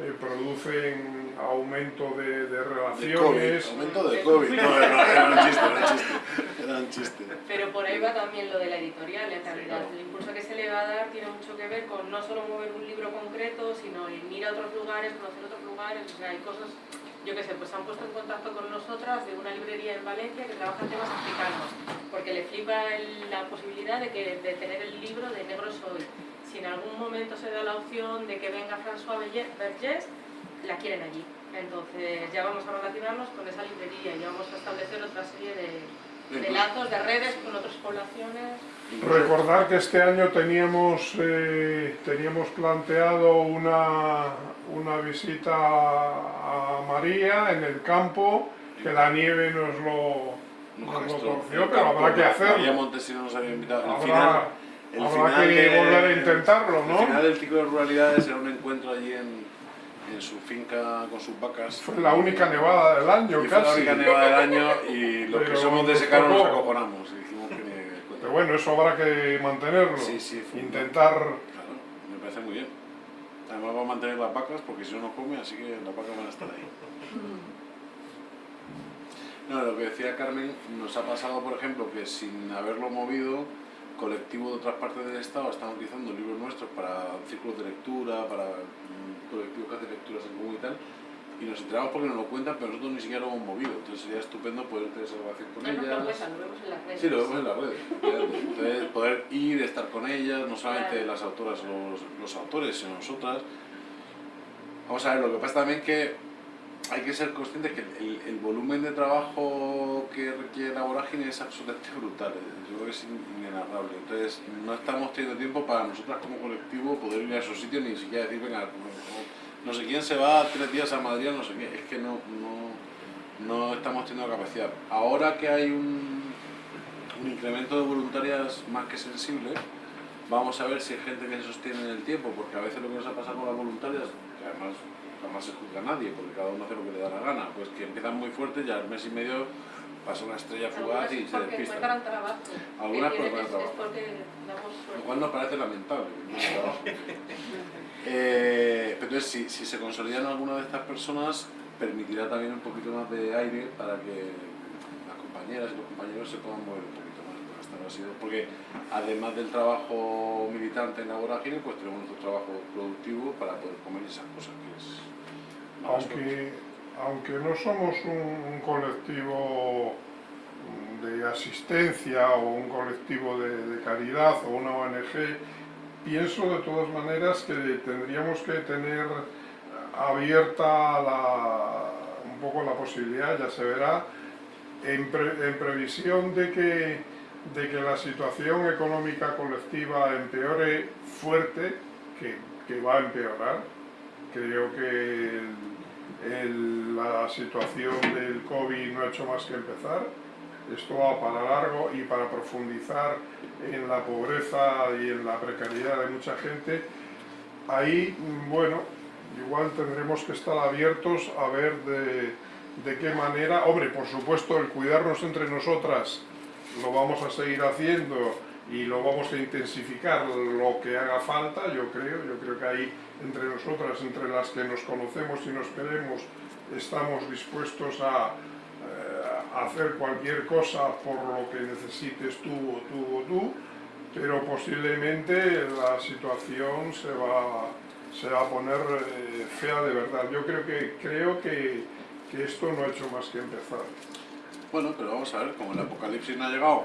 eh, producen aumento de, de de COVID, relaciones. aumento de COVID. No, no, era un chiste, era un chiste. Era un chiste. Pero por ahí va también lo de la editorial, en realidad. claro. El impulso que se le va a dar tiene mucho que ver con no solo mover un libro concreto, sino el ir a otros lugares, conocer otros lugares, o sea, hay cosas, yo qué sé, pues se han puesto en contacto con nosotras de una librería en Valencia que trabaja en temas africanos, porque le flipa el- la posibilidad de, que, de tener el libro de Negro Soy. Si en algún momento se da la opción de que venga François Vergés, la quieren allí. Entonces ya vamos a relacionarnos con esa librería y vamos a establecer otra serie de, de lazos, de redes con otras poblaciones. Recordar que este año teníamos, eh, teníamos planteado una, una visita a María en el campo, que la nieve nos lo, nos lo torció, pero habrá que María hacerlo. Montesino nos había invitado. Habrá, final, el habrá final que de- volver a intentarlo, El final ¿no? del ciclo de ruralidades era un encuentro allí en, en su finca con sus vacas. Fue la única nevada del año y fue la casi. única nevada del año y los que somos de caro nos acojonamos y dijimos que ni de cuenta. Pero bueno, eso habrá que mantenerlo. Sí, sí, Intentar Claro, me parece muy bien. Además va a mantener las vacas porque si no no come, así que las vacas van a estar ahí. [LAUGHS] No, lo que decía Carmen, nos ha pasado, por ejemplo, que sin haberlo movido, colectivos de otras partes del Estado están utilizando libros nuestros para círculos de lectura, para mm, colectivos que hacen lecturas en común y tal, y nos enteramos porque nos lo cuentan, pero nosotros ni siquiera lo hemos movido. Entonces sería estupendo poder tener esa relación con No ellas. lo vemos en las redes. Sí, lo vemos en las redes. Entonces, poder ir, estar con ellas, no solamente Claro. las autoras o los, los autores, sino nosotras. Vamos a ver, lo que pasa también que hay que ser conscientes que el, volumen de trabajo que requiere la vorágine es absolutamente brutal. Yo creo que es in- inenarrable. Entonces, no estamos teniendo tiempo para nosotras como colectivo poder ir a esos sitios ni siquiera decir, venga, no, no sé quién se va tres días a Madrid, no sé qué. Es que no, no, no estamos teniendo capacidad. Ahora que hay un, un incremento de voluntarias más que sensible, vamos a ver si hay gente que se sostiene en el tiempo, porque a veces lo que nos ha pasado con las voluntarias, que además jamás se juzga a nadie, porque cada uno hace lo que le da la gana, pues que empiezan muy fuerte y al mes y medio pasa una estrella fugaz Algunas y se despistan. encuentran trabajo. Algunas es- trabajo. Lo cual nos parece lamentable. [LAUGHS] Eh, pero entonces, si, si se consolidan alguna de estas personas, permitirá también un poquito más de aire para que las compañeras y los compañeros se puedan mover un poquito más. Porque además del trabajo militante en la vorágine, pues tenemos nuestro trabajo productivo para poder comer esas cosas que es... Aunque, aunque no somos un, colectivo de asistencia o un colectivo de, caridad o una ONG, pienso de todas maneras que tendríamos que tener abierta la- un poco la posibilidad, ya se verá, en, en previsión de que, de que la situación económica colectiva empeore fuerte, que, que va a empeorar, creo que el- la situación del COVID no ha hecho más que empezar. Esto va para largo y para profundizar en la pobreza y en la precariedad de mucha gente. Ahí, bueno, igual tendremos que estar abiertos a ver de, de qué manera, hombre, por supuesto, el cuidarnos entre nosotras lo vamos a seguir haciendo y lo vamos a intensificar lo que haga falta, yo creo, yo creo que ahí entre nosotras, entre las que nos conocemos y nos queremos, estamos dispuestos a, eh, a hacer cualquier cosa por lo que necesites tú o tú o tú, pero posiblemente la situación se va, se va a poner eh, fea de verdad. Yo creo que, creo que, que esto no ha hecho más que empezar. Bueno, pero vamos a ver, como el apocalipsis no ha llegado,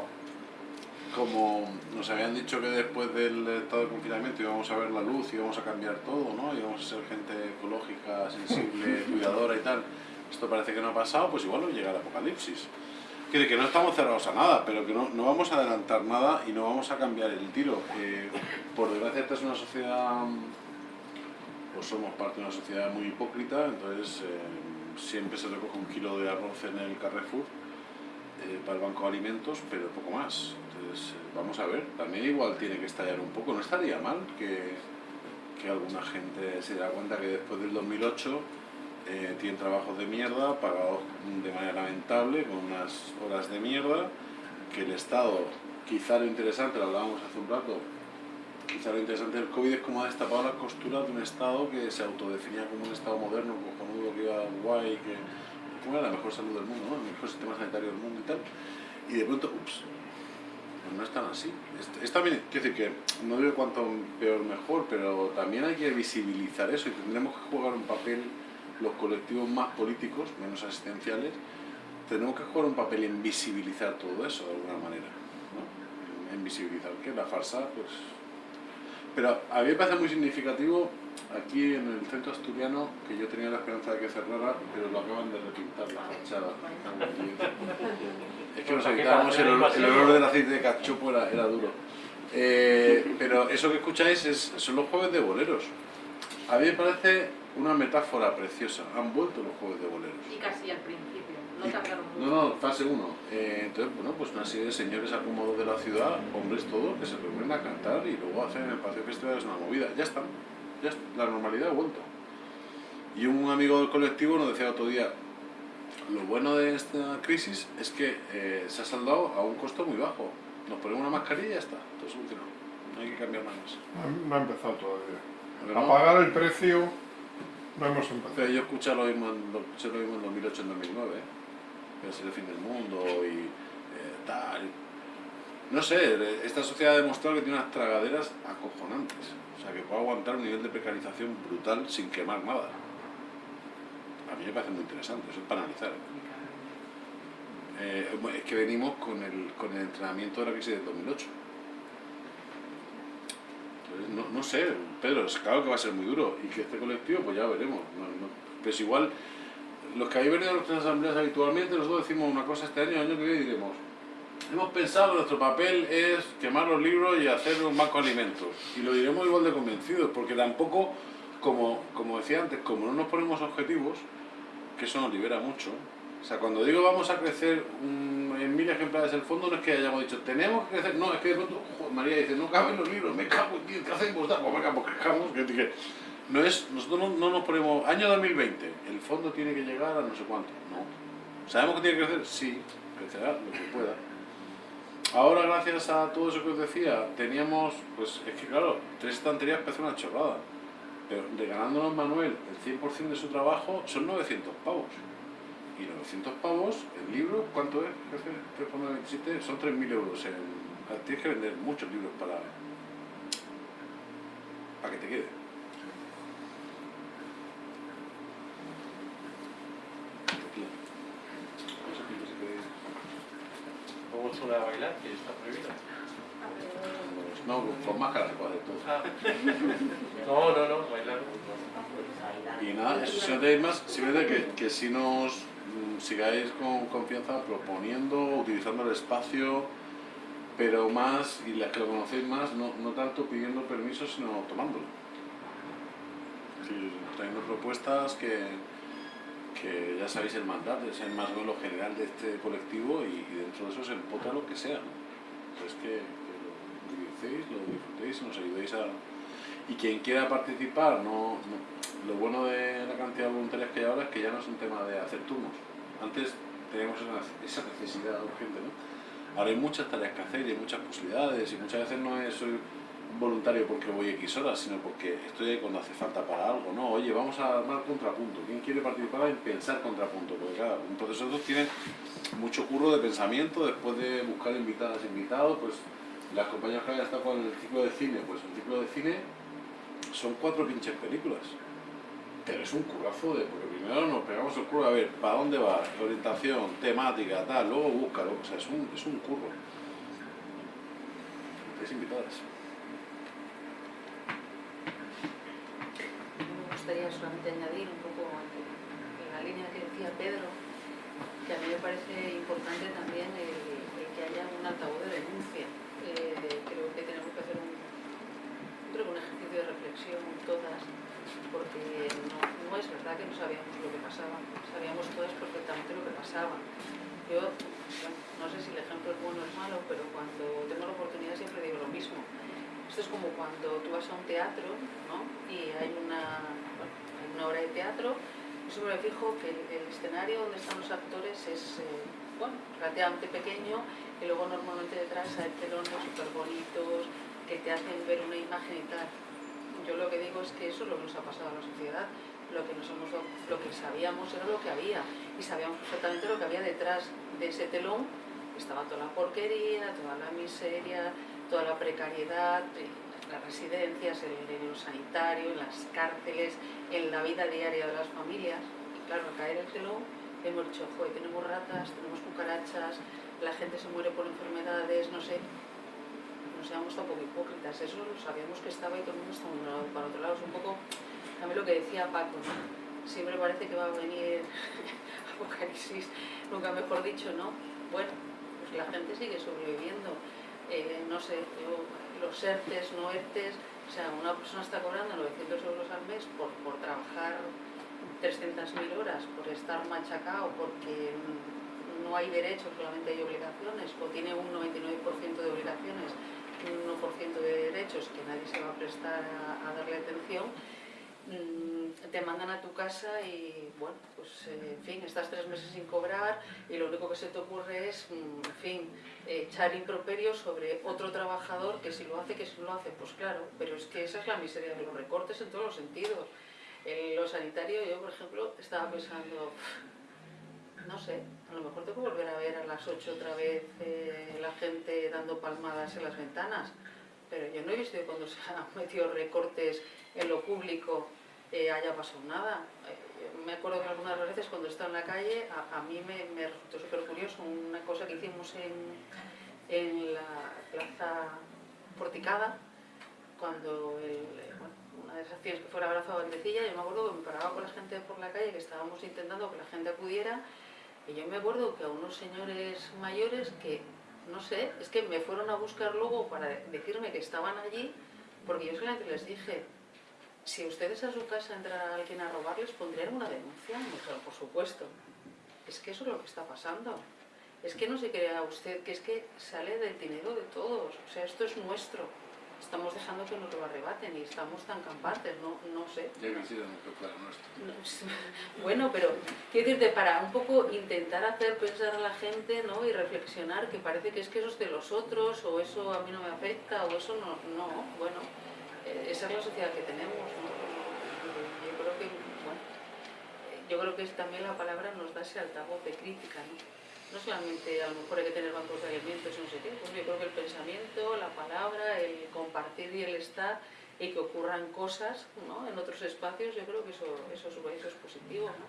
como nos habían dicho que después del estado de confinamiento íbamos a ver la luz, íbamos a cambiar todo, ¿no? Íbamos a ser gente ecológica, sensible, [LAUGHS] cuidadora y tal. Esto parece que no ha pasado, pues igual no llega el apocalipsis. Quiere que no estamos cerrados a nada, pero que no, no vamos a adelantar nada y no vamos a cambiar el tiro. Eh, por desgracia esta es una sociedad, pues somos parte de una sociedad muy hipócrita, entonces eh, siempre se recoge un kilo de arroz en el Carrefour eh, para el banco de alimentos, pero poco más. Eh, vamos a ver, también igual tiene que estallar un poco. No estaría mal que, que alguna gente se diera cuenta que después del 2008 eh, tienen trabajos de mierda, pagados de manera lamentable, con unas horas de mierda, que el Estado, quizá lo interesante, lo hablábamos hace un rato, quizá lo interesante del COVID es cómo ha destapado las costuras de un Estado que se autodefinía como un Estado moderno, cojonudo, que iba guay, que era la mejor salud del mundo, el mejor sistema sanitario del mundo y tal. Y de pronto, ups, pues no es tan así. Es, también, quiero decir que no digo cuanto peor mejor, pero también hay que visibilizar eso y tendremos que jugar un papel los colectivos más políticos, menos asistenciales, tenemos que jugar un papel en visibilizar todo eso de alguna manera. ¿no? En, en visibilizar que la farsa, pues... Pero a mí me parece muy significativo aquí en el centro asturiano, que yo tenía la esperanza de que cerrara, pero lo acaban de repintar la fachada. Es que nos evitábamos el, olor- el olor del aceite de cachopo era, era duro. Eh, pero eso que escucháis es, son los jueves de boleros. A mí me parece una metáfora preciosa. Han vuelto los jueves de boleros. Y casi al principio, no tardaron No, mucho. no, fase 1. entonces, bueno, pues una serie de señores acomodados de la ciudad, hombres todos, que se reúnen a cantar y luego hacen el Paseo Festival, es una movida. Ya está, ya la normalidad ha vuelto. Y un amigo del colectivo nos decía otro día, lo bueno de esta crisis es que eh, se ha saldado a un costo muy bajo. Nos ponemos una mascarilla y ya está, todo solucionado. No hay que cambiar nada más. No, ha empezado todavía. A pagar el precio no hemos empezado. Pero yo escuché lo mismo en, lo escuché lo mismo en 2008 en 2009, ¿eh? es el fin del mundo y eh, tal. No sé, esta sociedad ha demostrado que tiene unas tragaderas acojonantes. O sea, que puede aguantar un nivel de precarización brutal sin quemar nada. a mí me parece muy interesante, eso es para analizar. Eh, es que venimos con el, con el entrenamiento de la crisis del 2008. Entonces, no, no sé, Pedro, claro que va a ser muy duro y que este colectivo, pues ya veremos. No, no, pero es igual, los que habéis venido a nuestras asambleas habitualmente, nosotros decimos una cosa este año, año que viene diremos, hemos pensado que nuestro papel es quemar los libros y hacer un banco de alimentos. Y lo diremos igual de convencidos, porque tampoco, como, como decía antes, como no nos ponemos objetivos, que eso nos libera mucho, o sea, cuando digo vamos a crecer un- en mil ejemplares el fondo, no es que hayamos dicho tenemos que crecer, no, es que de pronto María dice no caben los libros, me cago en ¿qué hacemos? Pues venga, pues crezcamos. No es, nosotros no, no nos ponemos, año 2020, el fondo tiene que llegar a no sé cuánto, no. ¿Sabemos que tiene que crecer? Sí, crecerá lo que pueda. Ahora, gracias a todo eso que os decía, teníamos, pues es que claro, tres estanterías parece una chorrada. Pero regalándonos Manuel el 100% de su trabajo son 900 pavos. Y 900 pavos, el libro, ¿cuánto es? jefe? 3,97, son 3.000 euros. En, tienes que vender muchos libros para, para que te quede. No sé qué- si queréis. Una a bailar, que está prohibido. No, con máscara se puede todo. Ah. [LAUGHS] No, no, no, bailar. Y nada, eso tenéis más, simplemente que, que si nos mm, sigáis con confianza proponiendo, utilizando el espacio, pero más, y las que lo conocéis más, no, no tanto pidiendo permiso, sino tomándolo. Sí, trayendo propuestas que, ya sabéis el mandato, es el más o menos general de este colectivo y, dentro de eso se empotra lo que sea. ¿no? Entonces que, que lo utilicéis, lo disfrutéis y nos ayudéis a, y quien quiera participar, no, lo bueno de la cantidad de voluntarios que hay ahora es que ya no es un tema de hacer turnos. Antes teníamos esa, necesidad urgente, ¿no? Ahora hay muchas tareas que hacer y hay muchas posibilidades y muchas veces no es voluntario porque voy X horas, sino porque estoy cuando hace falta para algo, ¿no? Oye, vamos a armar contrapunto. ¿Quién quiere participar en pensar contrapunto? Porque claro, un estos tiene mucho curro de pensamiento, después de buscar invitadas, invitados, pues las compañías que hayan estado con el ciclo de cine, pues el ciclo de cine son cuatro pinches películas. Pero es un currazo de, porque primero nos pegamos el curro a ver para dónde va, orientación, temática, tal, luego búscalo, o sea, es un, es un curro. Es invitadas. Me gustaría solamente añadir un poco en la línea que decía Pedro, que a mí me parece importante también el, que haya un altavoz de denuncia. Eh, creo que tenemos que hacer un, creo un ejercicio de reflexión todas, porque no, no es verdad que no sabíamos lo que pasaba, sabíamos todas perfectamente lo que pasaba. Yo no sé si el ejemplo es bueno o es malo, pero cuando tengo la oportunidad siempre digo lo mismo. Esto es como cuando tú vas a un teatro ¿no? y hay una, una obra de teatro, siempre me fijo que el, escenario donde están los actores es eh, bueno, relativamente pequeño y luego normalmente detrás hay telones súper bonitos que te hacen ver una imagen y tal. Yo lo que digo es que eso es lo que nos ha pasado a la sociedad. Lo que, nos hemos lo que sabíamos era lo que había y sabíamos perfectamente lo que había detrás de ese telón. Estaba toda la porquería, toda la miseria, toda la precariedad, las residencias, en, en lo sanitario, en las cárceles, en la vida diaria de las familias. Y claro, al caer el telón hemos dicho, joder, tenemos ratas, tenemos cucarachas, la gente se muere por enfermedades, no sé. Nos hemos estado un poco hipócritas, eso lo sabíamos que estaba y todo el mundo está mirando para otro lado. Es un poco también lo que decía Paco, ¿no? Siempre parece que va a venir [LAUGHS] apocalipsis, nunca mejor dicho, ¿no? Bueno, pues la gente sigue sobreviviendo. Eh, no sé, yo, los ERTES, no ERTES, o sea, una persona está cobrando 900 euros al mes por, por trabajar 300.000 horas, por estar machacado, porque no hay derechos, solamente hay obligaciones, o tiene un 99% de obligaciones un 1% de derechos que nadie se va a prestar a, a darle atención, mm, te mandan a tu casa y, bueno, pues eh, en fin, estás tres meses sin cobrar y lo único que se te ocurre es, mm, en fin, echar improperios sobre otro trabajador que si lo hace, que si no lo hace, pues claro, pero es que esa es la miseria de los recortes en todos los sentidos. En lo sanitario, yo por ejemplo, estaba pensando, no sé, a lo mejor tengo que volver a ver a las 8 otra vez eh, la gente dando palmadas en las ventanas, pero yo no he visto cuando se han metido recortes en lo público eh, haya pasado nada. Eh, me acuerdo que algunas veces cuando estaba en la calle, a, mí me, me resultó súper curioso una cosa que hicimos en, en la plaza Porticada, cuando una de esas acciones que fue el abrazo a Bandecilla, yo me acuerdo que me paraba con la gente por la calle, que estábamos intentando que la gente acudiera, y yo me acuerdo que a unos señores mayores que, no sé, es que me fueron a buscar luego para decirme que estaban allí, porque yo solamente les dije, si ustedes a su casa entra alguien a robarles, ¿pondrían una denuncia? Me dijeron, por supuesto. Es que eso es lo que está pasando. Es que no se crea usted que es que sale del dinero de todos. O sea, esto es nuestro. Estamos dejando que nos lo arrebaten y estamos tan campantes, no, no sé. Ya que sido muy claro nuestro. No, [LAUGHS] Bueno, pero quiero decirte, para un poco intentar hacer pensar a la gente ¿no? y reflexionar que parece que es que eso es de los otros o eso a mí no me afecta o eso no, no bueno, esa es la sociedad que tenemos. ¿no? Yo creo que, bueno, eh, yo creo que también la palabra nos da ese altavoz de crítica, ¿no? No solamente a lo mejor hay que tener bancos de alimentos y no sé pues yo creo que el pensamiento, la palabra, el compartir y el estar y que ocurran cosas ¿no? en otros espacios, yo creo que eso, eso, es, eso es positivo. ¿no?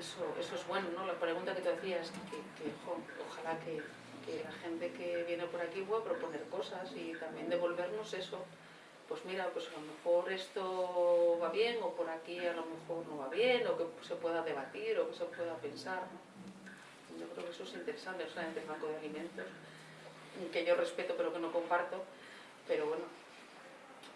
Eso, eso es bueno, ¿no? La pregunta que te hacías, que, que ojalá que, que la gente que viene por aquí pueda proponer cosas y también devolvernos eso. Pues mira, pues a lo mejor esto va bien o por aquí a lo mejor no va bien o que se pueda debatir o que se pueda pensar. Yo creo que eso es interesante, solamente el banco de alimentos, que yo respeto pero que no comparto, pero bueno,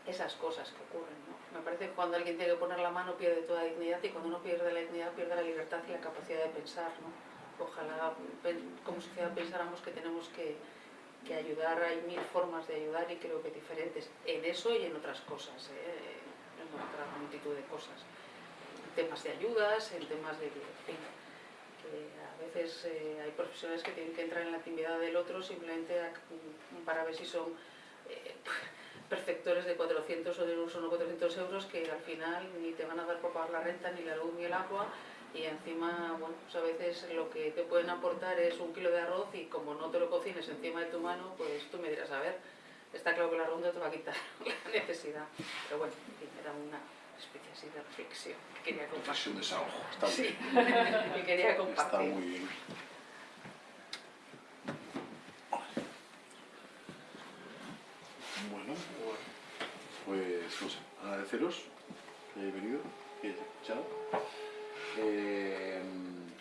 esas cosas que ocurren. ¿no? Me parece que cuando alguien tiene que poner la mano pierde toda dignidad y cuando uno pierde la dignidad pierde la libertad y la capacidad de pensar. ¿no? Ojalá como sociedad pensáramos que tenemos que, que, ayudar, hay mil formas de ayudar y creo que diferentes en eso y en otras cosas, ¿eh? en otra multitud de cosas. En temas de ayudas, en temas de... En fin, a veces eh, hay profesionales que tienen que entrar en la intimidad del otro simplemente para ver si son eh, perceptores de 400 o de unos o no 400 euros que al final ni te van a dar por pagar la renta, ni la luz, ni el agua y encima, bueno, pues a veces lo que te pueden aportar es un kilo de arroz y como no te lo cocines encima de tu mano, pues tú me dirás, a ver, está claro que la ronda te va a quitar [LAUGHS] la necesidad. Pero bueno, era una especie así de reflexión que quería compartir. Desahogo, está Sí, [LAUGHS] que quería compartir. Está muy bien. Bueno, pues no sé, agradeceros que hayáis venido, que hayáis escuchado. Eh,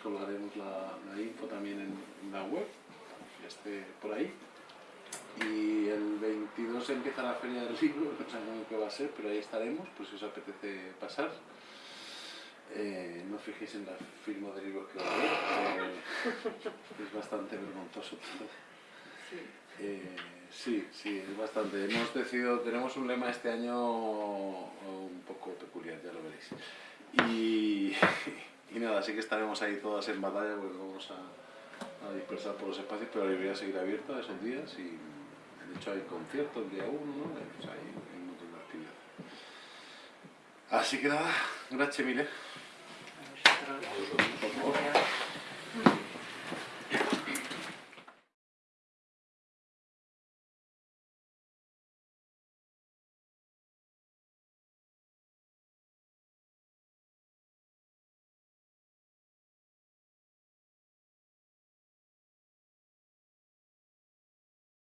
colgaremos la, la info también en, en la web, que esté por ahí. Y el 22 empieza la feria del libro, [LAUGHS] no sabemos qué va a ser, pero ahí estaremos, pues si os apetece pasar. Eh, no os fijéis en la firma de libros que va a haber, eh, es bastante vergonzoso todo. Eh, sí, sí, es bastante. Hemos decidido, tenemos un lema este año un poco peculiar, ya lo veréis. Y, y nada, sí que estaremos ahí todas en batalla porque vamos a, a dispersar por los espacios, pero la librería seguirá abierta esos días y de hecho hay conciertos el día 1, ¿no? Pues hay, hay un montón de actividades. Así que nada, gracias mille.